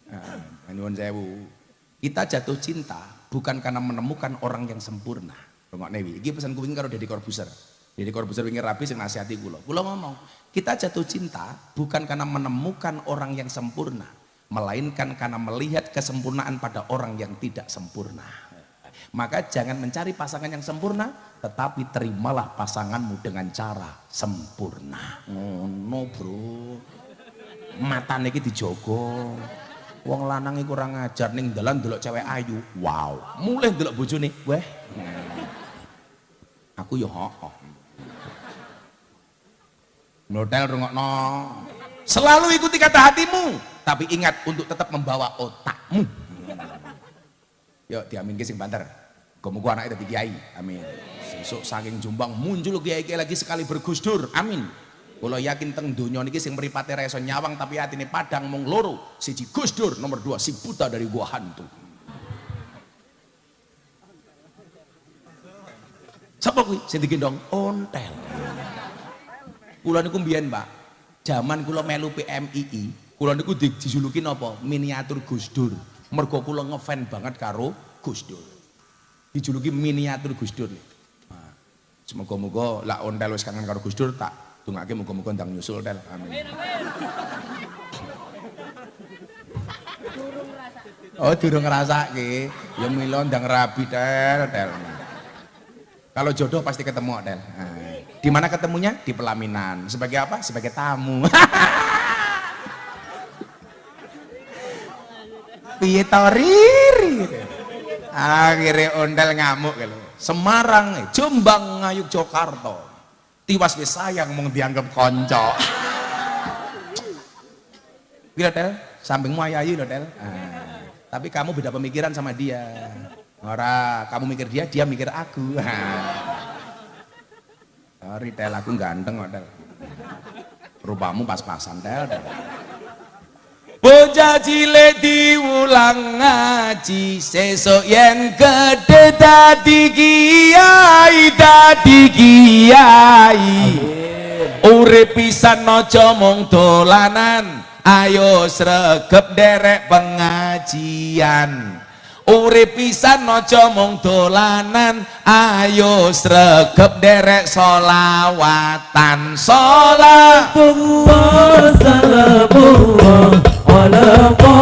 Nah, nyuwun sewu. Kita jatuh cinta bukan karena menemukan orang yang sempurna. Rungokne wi. Iki pesan kuwi karo Deddy Corbuzier. Deddy Corbuzier wingi rapi sing nasihati kula. Kula ngomong, kita jatuh cinta bukan karena menemukan orang yang sempurna, melainkan karena melihat kesempurnaan pada orang yang tidak sempurna. Maka jangan mencari pasangan yang sempurna, tetapi terimalah pasanganmu dengan cara sempurna. Ngono, Bro. Matane iki dijogo. Wong lanang iku ora ngajar ning dalan delok cewek ayu. Wow, mulai delok bojone, weh. Aku yo hooh. Notel rungokno. Selalu ikuti kata hatimu, tapi ingat untuk tetap membawa otakmu. Yuk diamin sing banter. Muga anaknya dadi kiai. Amin. Sesuk saking Jombang muncul kiai-kiai lagi sekali bergusdur. Amin. Kula yakin teng donya niki sing mripate ra iso nyawang tapi atine padang mung loro. Siji Gusdur, nomor dua si buta dari gua hantu. Sapa kuwi sing digendong ontel. Kula niku mbiyen, Pak. Zaman kula melu PMII, kula niku dijuluki napa? Miniatur Gus Dur. Mergo kula ngefan banget karo Gus Dur. Dijuluki miniatur Gus Dur. Nah, Semoga-moga lak ontel wis kangen karo Gus Dur tak Tunggu lagi muka-muka ndang nyusul tel. Amin. Oh, durung ngrasake. Ya mila ndang rabi tel Del. Kalau jodoh pasti ketemu Del. Di mana ketemunya? Di pelaminan. Sebagai apa? Sebagai tamu. [laughs] Piye. Akhirnya ondel ngamuk. Gitu. Semarang, Jombang, Ngayuk, Jakarta. Tiwas wis sayang mung dianggap konco. Bila tel, sampingmu ayayu loh tel. Ah, tapi kamu beda pemikiran sama dia. Ora, kamu mikir dia, dia mikir aku. [laughs] Sorry tel, aku ganteng kok tel. Rupamu pas-pasan tel. Bocah cilik diulang ngaji sesuk yang gedhe dadi kiai dadi kiai. Urip pisan aja mung dolanan, ayo sregep derek pengajian. Urip pisan aja mung dolanan, ayo sregep derek solawatan. Salatullah على طه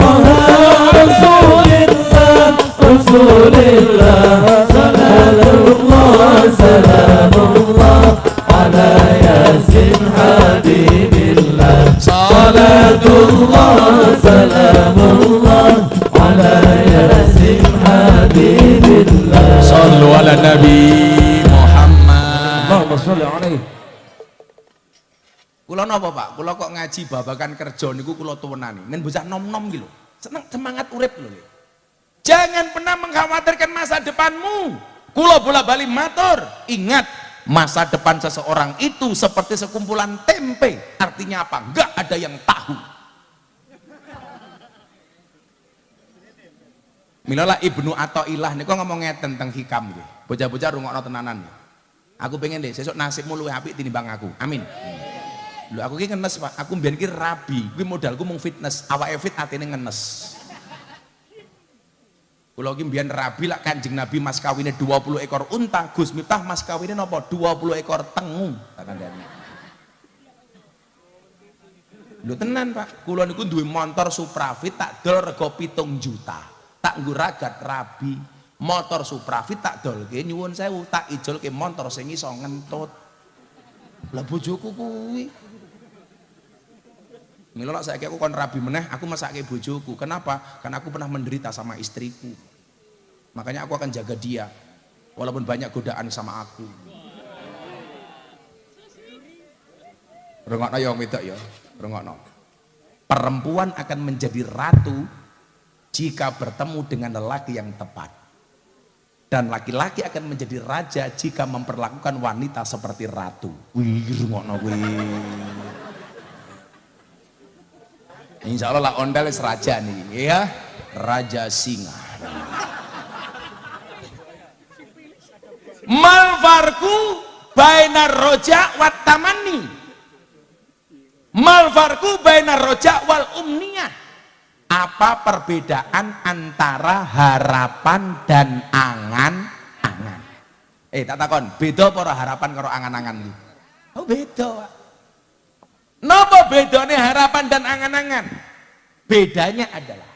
رسول الله رسول الله. سلام الله سلام الله على ياسين. Kula napa Pak? Kula kok ngaji babakan kerja niku kula tuwenani. Men bocah nom-nom gitu. Seneng semangat urip lho. Jangan pernah mengkhawatirkan masa depanmu. Kula bola-bali matur, ingat masa depan seseorang itu seperti sekumpulan tempe. Artinya apa? Enggak ada yang tahu. Milola Ibnu Athaillah niku ngomong ngeten tentang hikam nggih. Bocah-bocah rungokno tenanan. Aku pengen deh sesuk nasibmu luwih apik tinimbang aku. Amin. Lho aku ki ngenes Pak. Aku mbiyen ki rabi. Kuwi modalku mung fitness. Awake fit atine ngenes. Kula ki mbiyen rabi lak Kanjeng Nabi mas kawine 20 ekor unta, Gus Miftah mas kawine napa? 20 ekor tengu. Tak kandhani. Lho tenan Pak. Kula niku duwe motor Suprafit tak dol rega 7 juta. Tak nggo ragat rabi. Motor Suprafit tak dolke nyuwun sewu, tak ijolke motor sing iso ngentut. Lah bojoku kuwi Milo lah saya aku kon rabi meneh, aku masake bojoku. Kenapa? Karena aku pernah menderita sama istriku. Makanya aku akan jaga dia. Walaupun banyak godaan sama aku. Rengokno ya wedok ya, rengokno. Perempuan akan menjadi ratu jika bertemu dengan lelaki yang tepat. Dan laki-laki akan menjadi raja jika memperlakukan wanita seperti ratu. Wih, rengokno wih. Insya Allah lah ondel raja nih, ya. Raja singa. Malfarku bainar roja wat tamani. Malfarku bainar roja wal umniyah. Apa perbedaan antara harapan dan angan-angan? Eh tak takon, beda apa ora harapan karo angan-angan? Oh beda, Napa bedanya harapan dan angan-angan? Bedanya adalah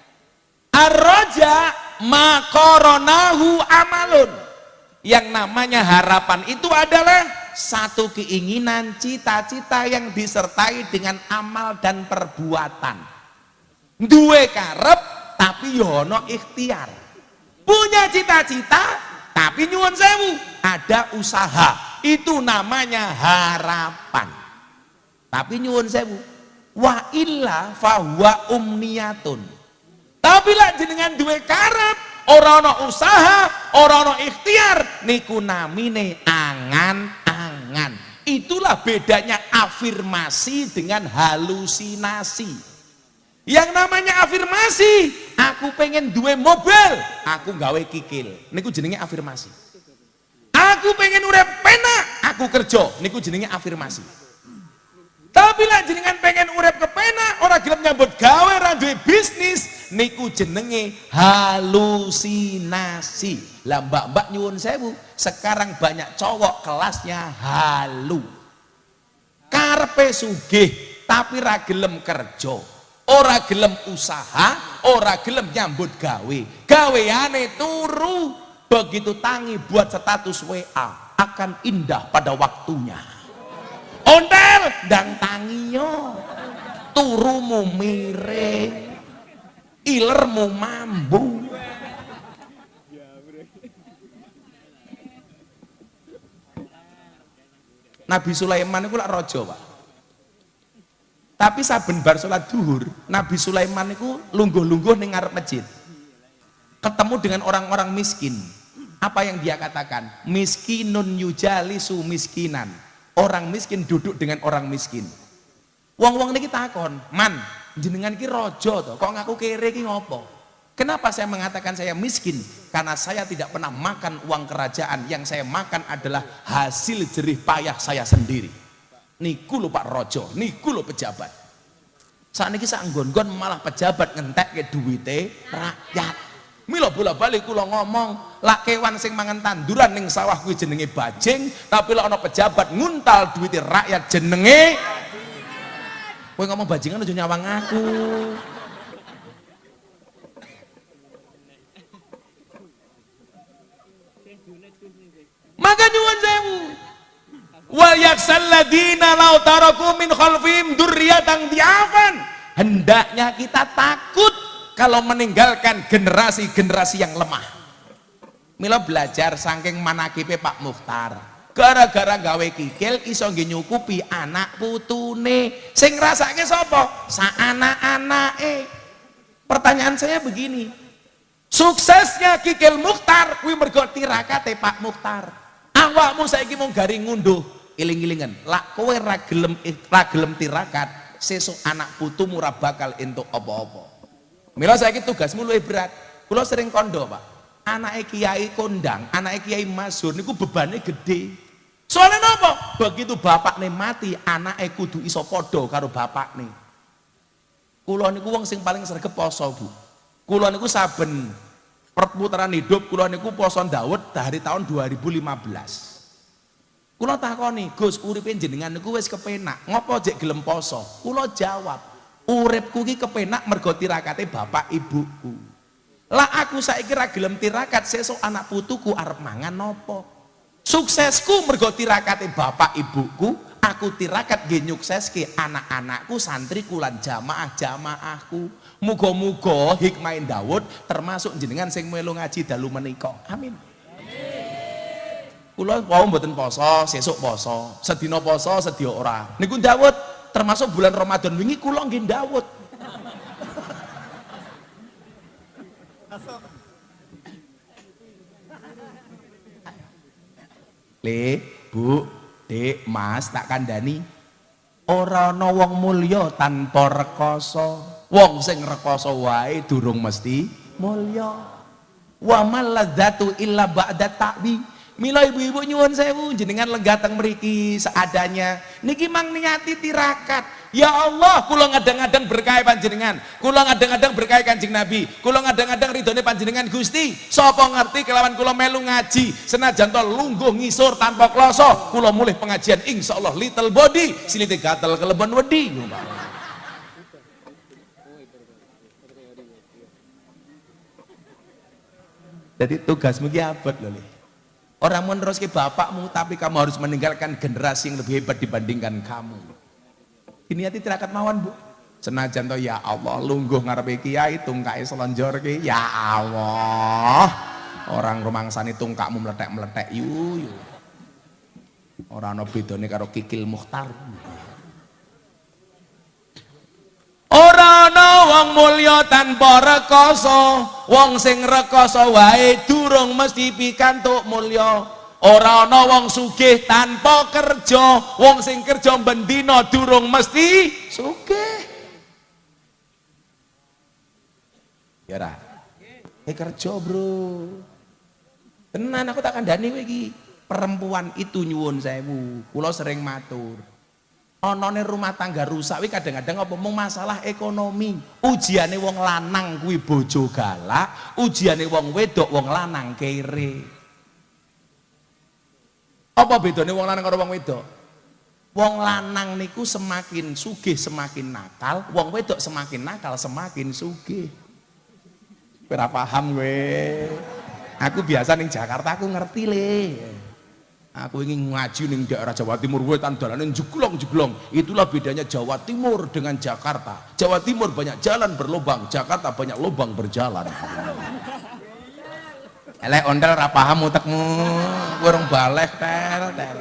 Ar-roja makoronahu amalun. Yang namanya harapan itu adalah satu keinginan, cita-cita yang disertai dengan amal dan perbuatan. Duwe karep tapi yono ikhtiar. Punya cita-cita tapi nyuwun sewu, ada usaha. Itu namanya harapan. Tapi nyuwun sewu, wa illa fahuwa umniyatun. Tapi lah jenengan duwe karep, ora ana usaha, ora ana ikhtiar, niku namine angan-angan. Itulah bedanya afirmasi dengan halusinasi. Yang namanya afirmasi, aku pengen duwe mobil, aku gawe kikil. Niku jenenge afirmasi. Aku pengen urip penak, aku kerja. Niku jenenge afirmasi. Tapi lah jenengan pengen urip kepenak, ora gelem nyambut gawe, duwe bisnis, niku jenenge halusinasi. Lah mbak-mbak nyuwun sewu, sekarang banyak cowok kelasnya halu. Karpe sugih, tapi ra gelem kerja. ora gelem usaha ora gelem nyambut gawe gaweane turu begitu tangi buat status WA akan indah pada waktunya ontel dan tangiyo turumu miring ilermu mambu. Nabi Sulaiman itu lak rojo pak. Tapi saben bar sholat duhur Nabi Sulaiman itu lungguh-lungguh ning ngarep masjid. Ketemu dengan orang-orang miskin. Apa yang dia katakan? Miskinun yujalisu miskinan orang miskin duduk dengan orang miskin wong-wong niki takon man jenengan ki rojo to kok ngaku kere ki ngopo Kenapa saya mengatakan saya miskin? Karena saya tidak pernah makan uang kerajaan. Yang saya makan adalah hasil jerih payah saya sendiri. Niku lho Pak Rojo, niku lho pejabat. Saat ini saya nggon malah pejabat ngentek ke duwite rakyat. Milo bola balik kula ngomong, lak kewan sing mangan tanduran ning sawah kuwi jenenge bajing, tapi lek ana pejabat nguntal duwite rakyat jenenge Kowe ngomong bajingan aja nyawang aku. Maka nyuwun sewu. Wal yaksal ladina law taraku min khalfihim dzurriyyatan diafan. Hendaknya kita takut kalau meninggalkan generasi-generasi yang lemah. Mila belajar saking manakipe Pak Mukhtar. Gara-gara gawe kikil iso nyukupi anak putune. Sing ngrasake sapa? Sa anak-anake. Pertanyaan saya begini, Suksesnya Kikil Mukhtar kuwi mergo tirakate Pak Mukhtar. Awakmu saiki mung garing ngunduh iling-ilingan. Lak kowe ra gelem ra gelem tirakat, sesuk anak putumu ora bakal entuk apa-apa. Mila saiki tugasmu luwih berat. Kula sering kondo, Pak. Anake kiai kondang, anake kiai masur niku bebane gede. Soalnya napa? Begitu bapakne mati, anake kudu iso padha karo bapakne. Kula niku wong sing paling sregep poso, Bu. Kula niku saben perputaran hidup kula niku poso Daud dari tahun 2015. Kula takoni, Gus, uripe jenengan niku wis kepenak. Ngopo jek gelem poso? Kula jawab, uripku ki kepenak mergo tirakate bapak ibuku. Lah aku saiki ra tirakat, sesuk anak putuku arep mangan nopo? Suksesku mergo tirakate bapak ibuku, aku tirakat nggih nyukseske anak-anakku, santriku lan jamaah-jamaahku. Muga-muga hikmahin Daud termasuk jenengan sing melu ngaji dalu. Amin. Kula wau mboten poso, sesuk poso, sedina poso, sedia ora. Niku Daud termasuk bulan Ramadan wingi kula nggih Daud. Le, Bu, Dek, Mas, tak kandani. Ora ana wong mulya tanpa rekoso. Wong sing rekoso wae durung mesti mulya. Wa maladzatu illa ba'da ta'bi. Mila ibu-ibu nyuwun sewu jenengan legateng mriki seadanya. Niki mang niati tirakat. Ya Allah, kula ngadang-ngadang berkah panjenengan. Kula ngadang-ngadang berkah Kanjeng Nabi. Kula ngadang-ngadang ridhone panjenengan Gusti. Sapa ngerti kelawan kula melu ngaji, senajan to lungguh ngisor tanpa kloso, kula mulih pengajian insyaallah little body, silite gatel kelebon wedi. Jadi tugasmu ki abot lho. Orang meneruski bapakmu, tapi kamu harus meninggalkan generasi yang lebih hebat dibandingkan kamu. Ini hati tirakat mawon, Bu. Senajan to ya Allah, lungguh ngarepe kiai tungkae selonjor ki, ya Allah. Orang rumangsani tungkakmu meletek-meletek yu yu. Ora ana bedane karo kikil mukhtar. Ora ana wong mulya tanpa rekoso, wong sing rekoso wae durung mesti pikantuk mulya. Ora ana wong sugih tanpa kerja, wong sing kerja bendina durung mesti sugih. Ya ora. Eh kerja, Bro. Tenan aku tak kandhani kowe iki. Perempuan itu nyuwun sewu. Kula sering matur. Onone rumah tangga rusak kuwi kadang-kadang mung masalah ekonomi. Ujiane wong lanang kuwi bojo galak, ujiane wong wedok wong lanang kere. Apa bedane wong lanang karo wong wedok? Wong lanang niku semakin sugih semakin nakal, wong wedok semakin nakal semakin sugih. Ora paham gue. Aku biasa ning Jakarta aku ngerti le. Aku ingin ngaji ning daerah Jawa Timur wetan dalane jeglong-jeglong. Itulah bedanya Jawa Timur dengan Jakarta. Jawa Timur banyak jalan berlubang, Jakarta banyak lubang berjalan. Elek ondel ora paham utekmu. Urung balek tel tel.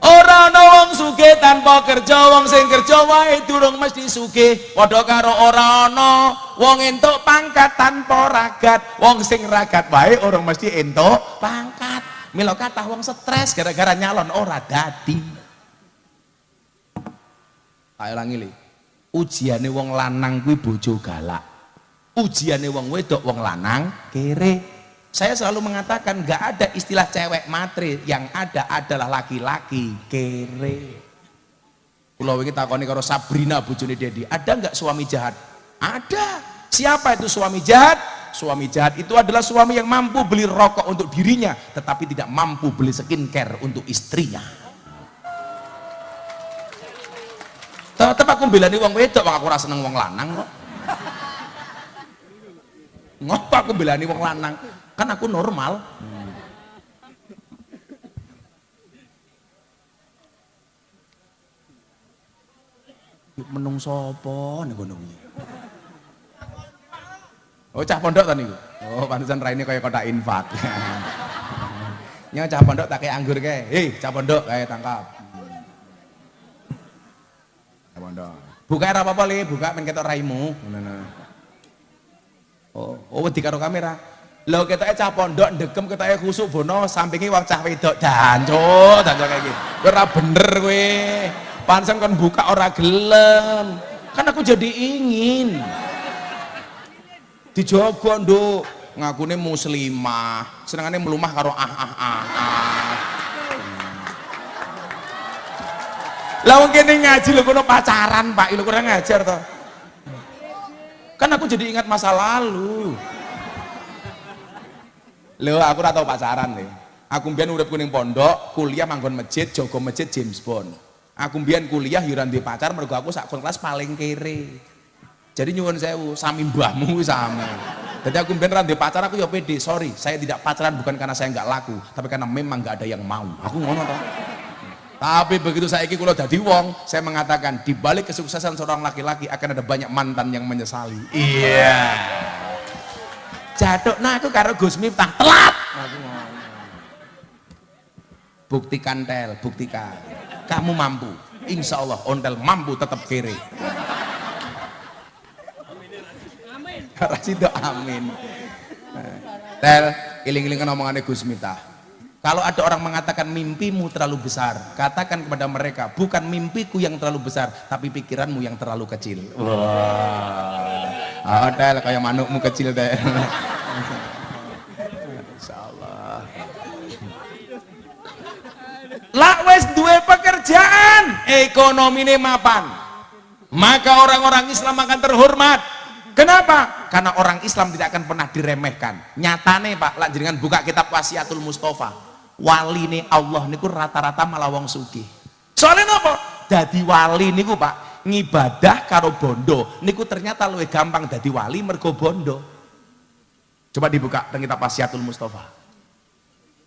Ora ana wong sugih tanpa kerja, wong sing kerja wae durung mesti sugih. Padha karo ora ana wong entuk pangkat tanpa ragat, wong sing ragat wae orang mesti entuk pangkat. Mila kathah wong stres gara-gara nyalon ora dadi. Ayo ulangi li. Ujiane wong lanang kuwi bojo galak. Ujiane wong wedok wong lanang kere. Saya selalu mengatakan nggak ada istilah cewek matre, yang ada adalah laki-laki kere. Pulau ini takoni karo Sabrina bojone Dedi, ada nggak suami jahat? Ada. Siapa itu suami jahat? Suami jahat itu adalah suami yang mampu beli rokok untuk dirinya, tetapi tidak mampu beli skincare untuk istrinya. Tetap aku belani wong wedok, aku rasa seneng wong lanang kok. Ngapa aku belani wong lanang? Kan aku normal Yuk menung sopo nih gunung Oh cah pondok tadi Oh pantesan Raini kayak kotak infak. [laughs] Nya cah pondok tak kayak anggur kayak. Hei cah pondok kayak tangkap. Cah pondok. Buka era apa-apa li, buka men ketok raimu. Oh, oh di karo kamera. Lho ketoke cah pondok ndegem ketoke khusuk bono sampingi wong cah wedok danco, danco kayak gitu. Kowe bener kowe. Pansen kon buka ora gelem. Kan aku jadi ingin. Dijogo nduk, ngakune muslimah, senengane melumah karo ah ah ah. ah. Lah wong ngaji lho kono pacaran, Pak. Lho kurang ngajar to. Kan aku jadi ingat masa lalu. Lho aku ora tau pacaran nih. Aku mbiyen urip kuning pondok, kuliah manggon masjid, jaga masjid James Bond. Aku mbiyen kuliah yo di pacar mergo aku sak kelas paling kere. Jadi nyuwun sewu, sami mbahmu sami. Jadi aku mbiyen ra pacar aku ya pede, sorry, saya tidak pacaran bukan karena saya nggak laku, tapi karena memang nggak ada yang mau. Aku ngono toh. Tapi begitu saya iki kula dadi wong, saya mengatakan di balik kesuksesan seorang laki-laki akan ada banyak mantan yang menyesali. Iya. Yeah nah aku karo Gus Miftah telat. Buktikan tel buktikan. Kamu mampu. Insya Allah ontel mampu tetap kiri. Rasido amin. Tel iling-ilingan omongannya Gus Miftah kalau ada orang mengatakan mimpimu terlalu besar katakan kepada mereka bukan mimpiku yang terlalu besar tapi pikiranmu yang terlalu kecil wah wow. oh, tel kayak manukmu kecil deh Insyaallah. Duwe pekerjaan, ekonomi ini mapan. Maka orang-orang Islam akan terhormat. Kenapa? Karena orang Islam tidak akan pernah diremehkan. Nyatane Pak, jenengan buka kitab Wasiatul Mustafa. Wali ini Allah niku rata-rata malah wong sugih. Soalnya apa? Jadi wali niku Pak, ngibadah karo bondo niku ternyata lebih gampang jadi wali mergo bondo. Coba dibuka dan kita pasiatul Mustafa.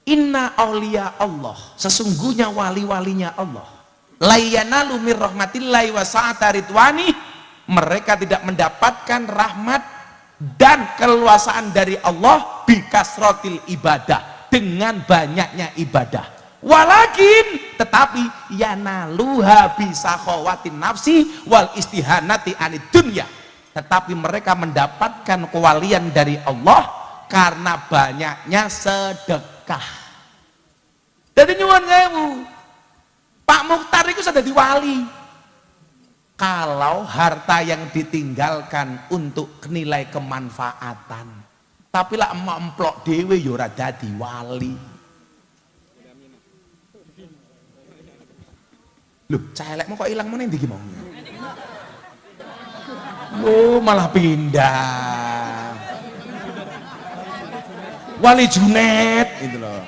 Inna awliya Allah. Sesungguhnya wali-walinya Allah. Layanalu mir rahmatillahi wa ridwani. Mereka tidak mendapatkan rahmat dan keluasaan dari Allah bikasrotil ibadah. Dengan banyaknya ibadah. Walakin tetapi yanaluha bisa khawatin nafsi wal istihanati anid dunya. Tetapi mereka mendapatkan kewalian dari Allah karena banyaknya sedekah. Jadi nyuwun sewu Pak Mukhtar itu sudah diwali kalau harta yang ditinggalkan untuk nilai kemanfaatan tapi lah emak emplok dewe yura ya dadi wali. Loh celekmu kok hilang mana yang digimongnya Oh, malah pindah. wali Junet gitu loh.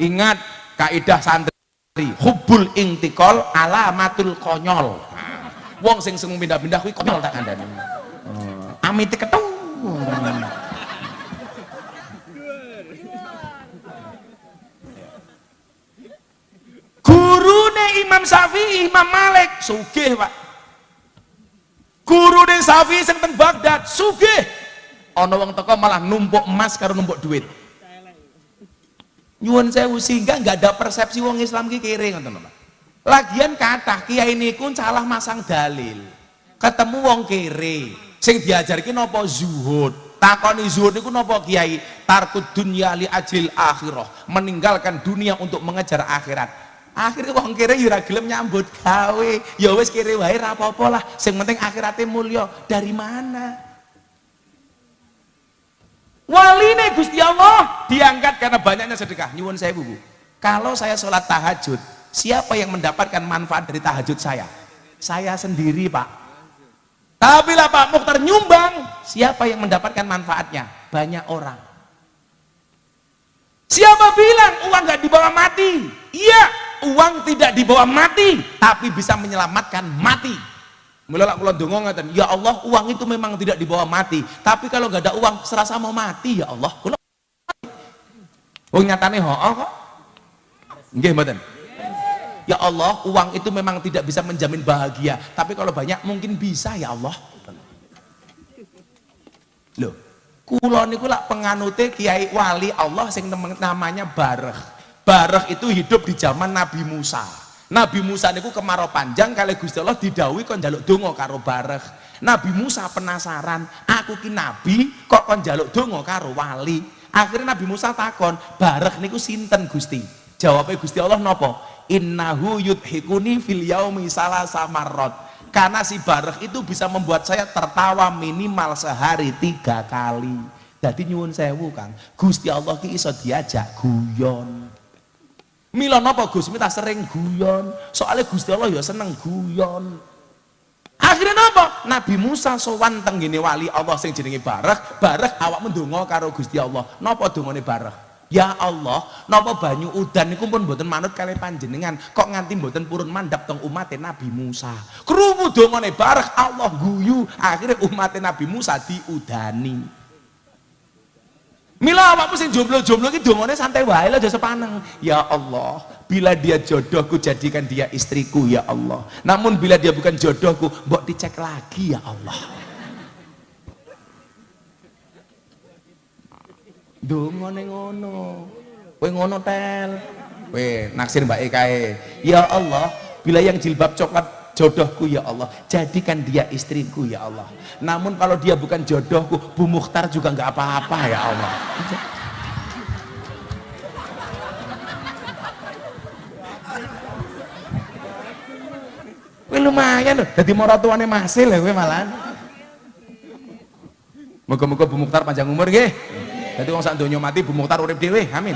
Ingat kaidah santri hubul intikol alamatul konyol. Nah, wong sing sing pindah-pindah kuwi konyol tak kandhani. Oh, amite ketemu gurune Imam Syafi'i Imam Malik. Sugih Pak. Gurune Syafi'i sing teng Baghdad. Sugih. Ana wong teko malah numpuk emas karo numpuk duit. Nyuwun sewu sehingga nggak ada persepsi wong Islam ki kiri ngoten Pak. Lagian kata kiai niku salah masang dalil. Ketemu wong kiri sing diajarke napa zuhud? Takoni zuhud niku napa kiai? Tarkud dunya li ajil akhirah. Meninggalkan dunia untuk mengejar akhirat. Akhirnya wong kiri ya ora gelem nyambut gawe. Ya wis kiri wae ra apa-apa lah. Sing penting akhiratnya mulya. Dari mana? Waline Gusti Allah. Diangkat karena banyaknya sedekah. Nyuwun saya bu. Kalau saya sholat tahajud siapa yang mendapatkan manfaat dari tahajud saya? Saya sendiri pak tapi lah Pak Mukhtar nyumbang siapa yang mendapatkan manfaatnya banyak orang siapa bilang uang nggak dibawa mati iya uang tidak dibawa mati tapi bisa menyelamatkan mati Mulai kalau dongo ngatain, ya Allah uang itu memang tidak dibawa mati, tapi kalau nggak ada uang serasa mau mati ya Allah. Kalau Wong nyatane ho kok. Nggih. Ya Allah, uang itu memang tidak bisa menjamin bahagia, tapi kalau banyak mungkin bisa ya Allah. Loh, kula niku lak kiai wali Allah sing namanya Bareh. Bareh itu hidup di zaman Nabi Musa. Nabi Musa niku kemarau panjang kali Gusti Allah didhawuhi kon njaluk donga karo Bareh. Nabi Musa penasaran, aku ki nabi kok kon njaluk donga karo wali. Akhirnya Nabi Musa takon, Bareh niku sinten Gusti? Jawabnya Gusti Allah nopo? Innahu yudhikuni fil yaumi salah samarot. Karena si Bareh itu bisa membuat saya tertawa minimal sehari tiga kali. Jadi nyuwun sewu Kang, Gusti Allah ki iso diajak guyon. Mila napa Gus minta sering guyon. Soalnya Gusti Allah ya seneng guyon. Akhirnya napa? Nabi Musa sowan teng ngene wali Allah sing jenenge Bareh, Bareh awak mendonga karo Gusti Allah. Napa dongane Bareh? Ya Allah, napa banyu udan niku pun mboten manut kali panjenengan, kok nganti mboten purun mandap teng umat Nabi Musa. Krungu dongane Bareh Allah guyu, akhirnya umat Nabi Musa diudani. Mila awakmu sing jomblo-jomblo iki dongane santai wae aja sepaneng. Ya Allah, bila dia jodohku jadikan dia istriku ya Allah. Namun bila dia bukan jodohku, mbok dicek lagi ya Allah. Dongane ngono. Kowe ngono tel. Kowe naksir mbak kae. Ya Allah, bila yang jilbab coklat jodohku ya Allah jadikan dia istriku ya Allah namun kalau dia bukan jodohku Bu Mukhtar juga nggak apa-apa ya Allah Wih lumayan loh, jadi moratuannya masih lah gue malah. Moga-moga Bu Mukhtar panjang umur nggih. Jadi wong sak donya mati Bu Mukhtar urip dhewe, amin.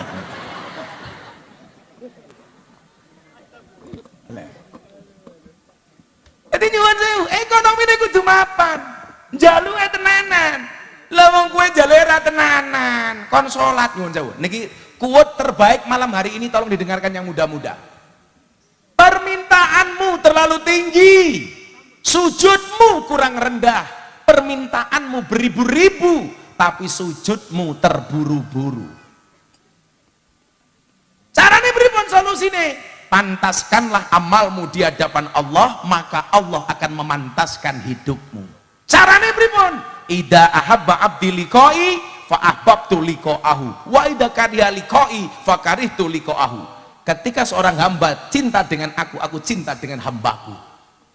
Jadi nyuwun sewu, ekonomi ini kudu mapan. Jaluke tenanan. Lah wong kowe jaluke ra tenanan, kon salat nyuwun sewu. Niki kuat terbaik malam hari ini tolong didengarkan yang muda-muda. Permintaanmu terlalu tinggi. Sujudmu kurang rendah. Permintaanmu beribu-ribu, tapi sujudmu terburu-buru. Caranya pripun solusine? pantaskanlah amalmu di hadapan Allah maka Allah akan memantaskan hidupmu. Caranya pripun? Ida ahabba abdi liqai fa ahbabtu liqa'ahu. Wa ida kariha liqai fa karihtu liqa'ahu. Ketika seorang hamba cinta dengan aku aku cinta dengan hambaku.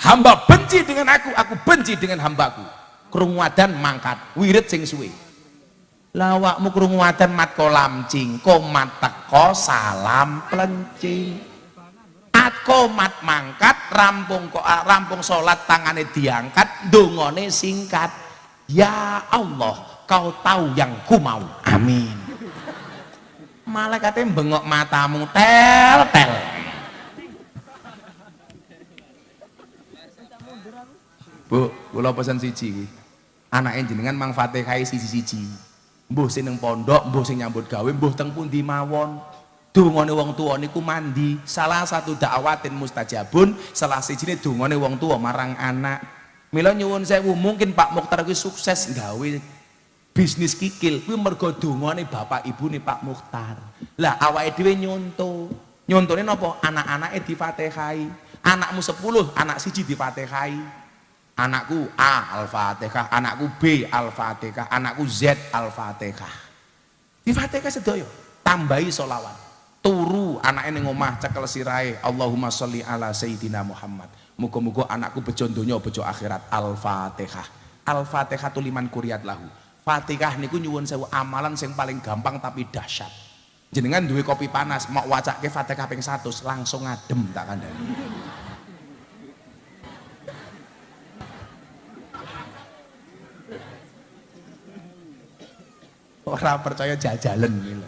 Hamba benci dengan aku aku benci dengan hambaku. Krungu adan mangkat wirid sing suwe lawakmu krungu adan mat kolamcing komat teko salam plencing at komat mangkat rampung kok rampung salat tangane diangkat dongone singkat. Ya Allah kau tahu yang ku mau. Amin. Malaikatnya bengok matamu tel tel. Bu, kula pesan siji anaknya jenengan mang Fatihah siji-siji mbuh sing nang pondok mbuh sing nyambut gawe mbuh teng pundi mawon? Dungane wong tuwa niku mandi. Salah satu dakwatin mustajabun salah sijine dungane wong tuwa marang anak. Mila nyuwun sewu mungkin Pak Mukhtar kuwi sukses gawe bisnis kikil. Kuwi mergo dungane bapak ibune Pak Mukhtar. Lah awake dhewe nyonto. Nyontone napa? Anak-anake difatihai anakmu 10 anak siji difatihai anakku A Al-Fatihah. Anakku B Al-Fatihah. Anakku Z Al-Fatihah. Difatihah sedaya. Tambahi solawat turu anaknya ning omah cekel sirahe. Allahumma sholli ala sayyidina Muhammad. Muga-muga anakku bejo donya bejo akhirat. Al-Fatihah. Al-Fatihah liman kuriat lahu. Fatihah niku nyuwun sewu amalan sing paling gampang tapi dahsyat. Jenengan duwe kopi panas mau wacake Fatihah ping 100 langsung ngadem tak kandhani Orang percaya jajalan gitu.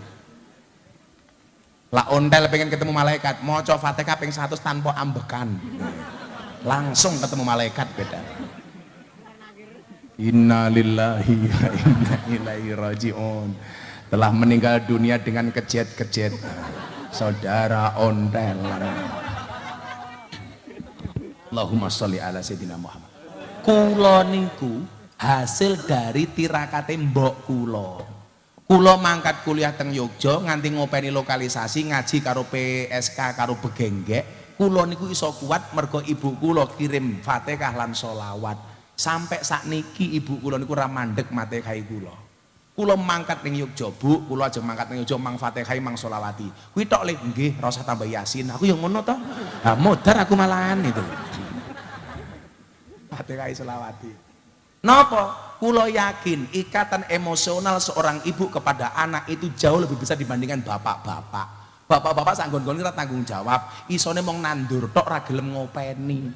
Lah ontel pengen ketemu malaikat, mau coba fatihah pengen satu tanpa ambekan. Langsung ketemu malaikat beda. Inna lillahi wa inna ilaihi raji'un. Telah meninggal dunia dengan kejet-kejet. Saudara ontel. Allahumma sholli ala sayyidina Muhammad. Kulo niku hasil dari tirakate mbok kulo. Kulo mangkat kuliah teng Yogja nganti ngopeni lokalisasi ngaji karo PSK karo begenggek. Kulo niku iso kuat mergo ibu kulo kirim Fatihah lan solawat. Sampai saat niki ibu kulo niku ra mandek Fatihah kulo. Kulo mangkat ning Yogja, Bu, kulo aja mangkat ning Yogja mang Fatihah mang solawati. Kuwi tok le nggih, ora usah tambah Yasin. Aku yang ngono to. Lah modar aku malahan itu. Fatihah solawati. Napa? Kulo yakin ikatan emosional seorang ibu kepada anak itu jauh lebih besar dibandingkan bapak-bapak. Bapak-bapak sanggon-gon tanggung jawab, isone mong nandur tok ra gelem ngopeni.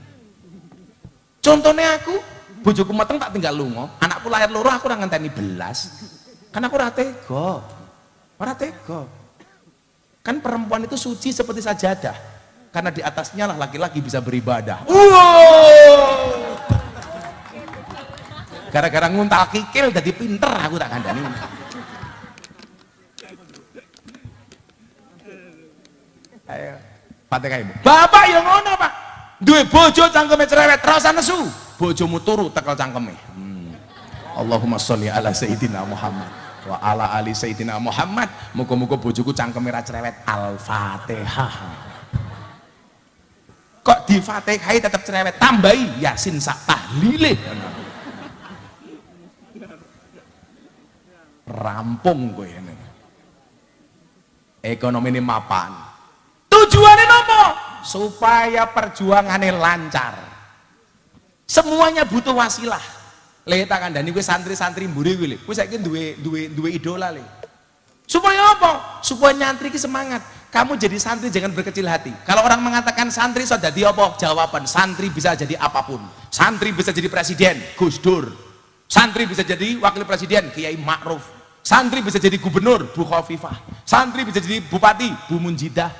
Contohnya aku, bojoku meteng tak tinggal lunga, anakku lahir loro aku ora ngenteni belas. Kan aku ora tega. Ora. Kan perempuan itu suci seperti sajadah. Karena di atasnya lah laki-laki bisa beribadah. Wow! Gara-gara nguntal kikil jadi pinter aku tak kandani ayo Fatihah ibu bapak yang ngono pak. Duwe bojo cangkeme cerewet rasa nesu. Bojomu turu tekel cangkeme. Hmm. Allahumma sholli ala sayyidina Muhammad wa ala ali sayyidina Muhammad. Muga-muga bojoku cangkeme ra cerewet. Al-fatihah. Kok di fatihai tetap cerewet? Tambahi yasin sak tahlile rampung kowe ini ekonomi ini mapan. Tujuannya apa? supaya perjuangannya lancar. Semuanya butuh wasilah. Lihat akan dan ini santri-santri mburi gue gue saya duwe duwe duwe idola le supaya apa? supaya nyantri ki semangat. Kamu jadi santri jangan berkecil hati. Kalau orang mengatakan santri sudah jadi apa? jawaban santri bisa jadi apa pun. Santri bisa jadi presiden Gus Dur. Santri bisa jadi wakil presiden Kiai Ma'ruf Santri bisa jadi gubernur, Bu Khofifah. Santri bisa jadi bupati, Bu Munjidah.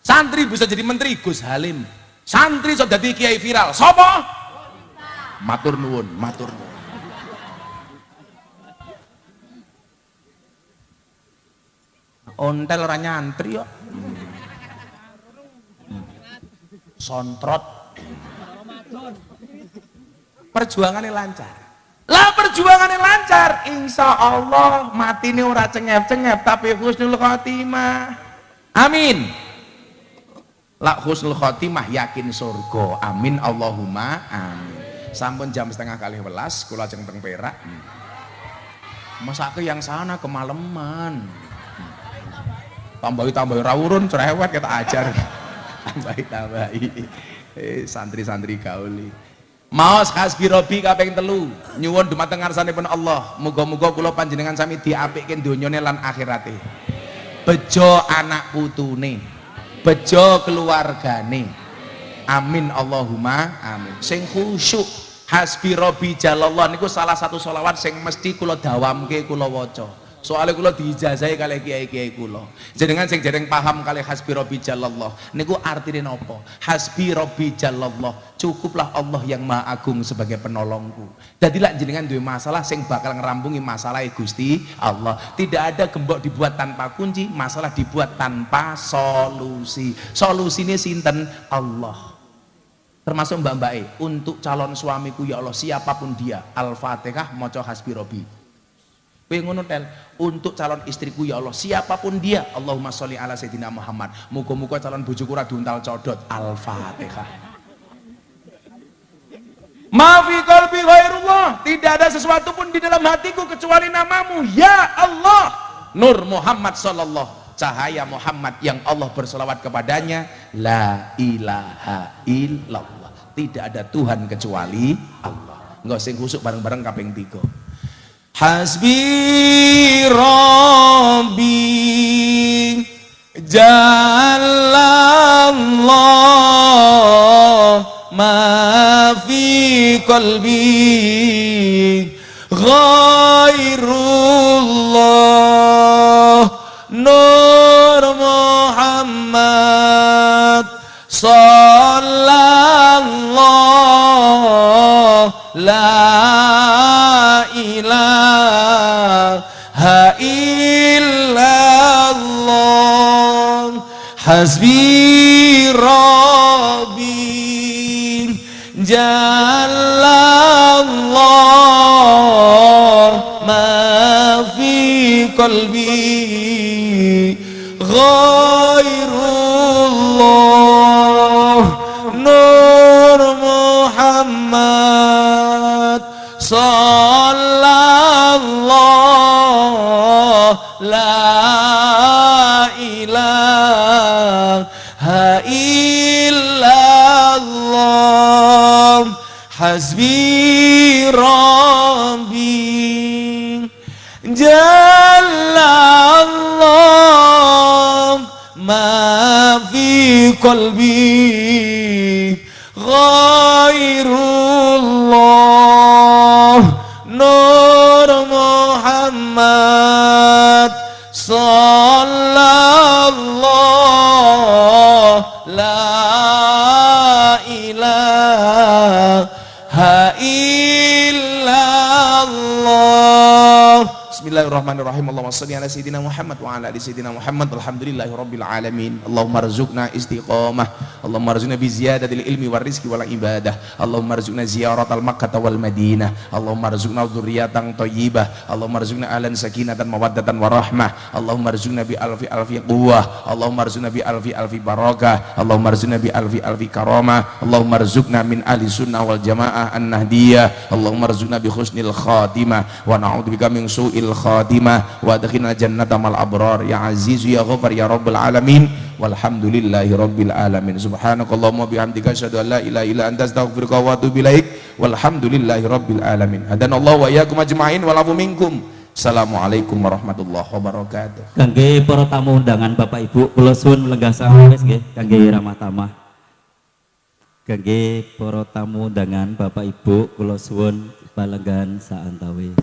Santri bisa jadi menteri, Gus Halim. Santri sudah jadi kiai viral. Sopo? Matur nuwun, matur nuwun. Ontel orang nyantri yuk. Sontrot. Perjuangannya lancar lah perjuangan yang lancar. Insya Allah mati ini ora cengep-cengep tapi husnul khotimah. Amin. Lah husnul khotimah yakin surga. Amin Allahumma amin. Sampun jam setengah kali welas kula ajeng perak. Masa ke yang sana kemalaman tambahi tambahi rawurun cerewet kita ajar. [laughs] Tambahi tambahi eh, santri-santri gauli Maos hasbi robi kaping telu. Nyuwun dumateng ngarsanipun Allah. Muga-muga kula panjenengan sami diapikke donyane lan akhirate. Bejo anak putune. Bejo keluargane. Amin Allahumma amin. Sing khusyuk hasbi robi jalallah niku salah satu solawat sing mesti kula dawamke kula waca soalnya kula diijazahi kali kiai-kiai kula. Jenengan sing dereng paham kali hasbi rabbi jalallah niku artine napa? Hasbi rabbi jalallah cukuplah Allah yang maha agung sebagai penolongku. Jadi lah jenengan duwe masalah sing bakal ngerampungi masalah Gusti Allah. Tidak ada gembok dibuat tanpa kunci masalah dibuat tanpa solusi. Solusinya sinten? Allah. Termasuk mbak mbak E untuk calon suamiku ya Allah siapa pun dia al-fatihah moco hasbi robi Kowe ngono untuk calon istriku ya Allah siapa pun dia Allahumma sholli ala sayyidina Muhammad. Muga-muga calon bojoku ora diuntal codot. Al-fatihah. Maafi kalbi ghairullah. Tidak ada sesuatu pun di dalam hatiku kecuali namamu. Ya Allah. Nur Muhammad sallallahu. Cahaya Muhammad yang Allah berselawat kepadanya. La ilaha illallah. Tidak ada Tuhan kecuali Allah. Enggak sing khusuk bareng-bareng kaping tiga Hasbi Rabbi Jalallah ma fi qalbi ghairullah Nur hasbi rabbi jalallah ma fi qalbi ghairullah hasbi rabbi jalallah ma fi qalbi ghairullah nur muhammad Bismillahirrahmanirrahim Allahumma salli ala sayyidina Muhammad wa ala ali sayyidina Muhammad alhamdulillahi rabbil alamin Allahumma rzuqna istiqamah Allahumma rzuqna bi ziyadatil ilmi war rizqi wal ibadah Allahumma rzuqna ziyaratal makkah wal madinah Allahumma rzuqna dzurriyyatan thayyibah Allahumma rzuqna ahlan sakinatan mawaddatan warahmah Allahumma rzuqna bi alfi alfi quwwah Allahumma rzuqna bi alfi alfi barakah Allahumma rzuqna bi alfi alfi karamah Allahumma rzuqna min ahli sunnah wal jamaah an-nahdiyah Allahumma rzuqna bi husnil khatimah wa na'udzubika min su'il khatimah wa adkhilna jannata mal abrar. Ya aziz ya ghafar ya rabbal alamin. Walhamdulillahi rabbil alamin. Subhanakallahumma bihamdika asyhadu an la ilaha illa anta astaghfiruka wa atubu ilaik. Walhamdulillahi rabbil alamin. Hadanallahu wa iyyakum ajmain. Walafu minkum. Assalamualaikum warahmatullahi wabarakatuh. Kangge para tamu undangan Bapak Ibu kula suwun lenggah sawis nggih? Kangge ramah tamah. Kangge para tamu undangan Bapak Ibu kula suwun palenggan saantawis.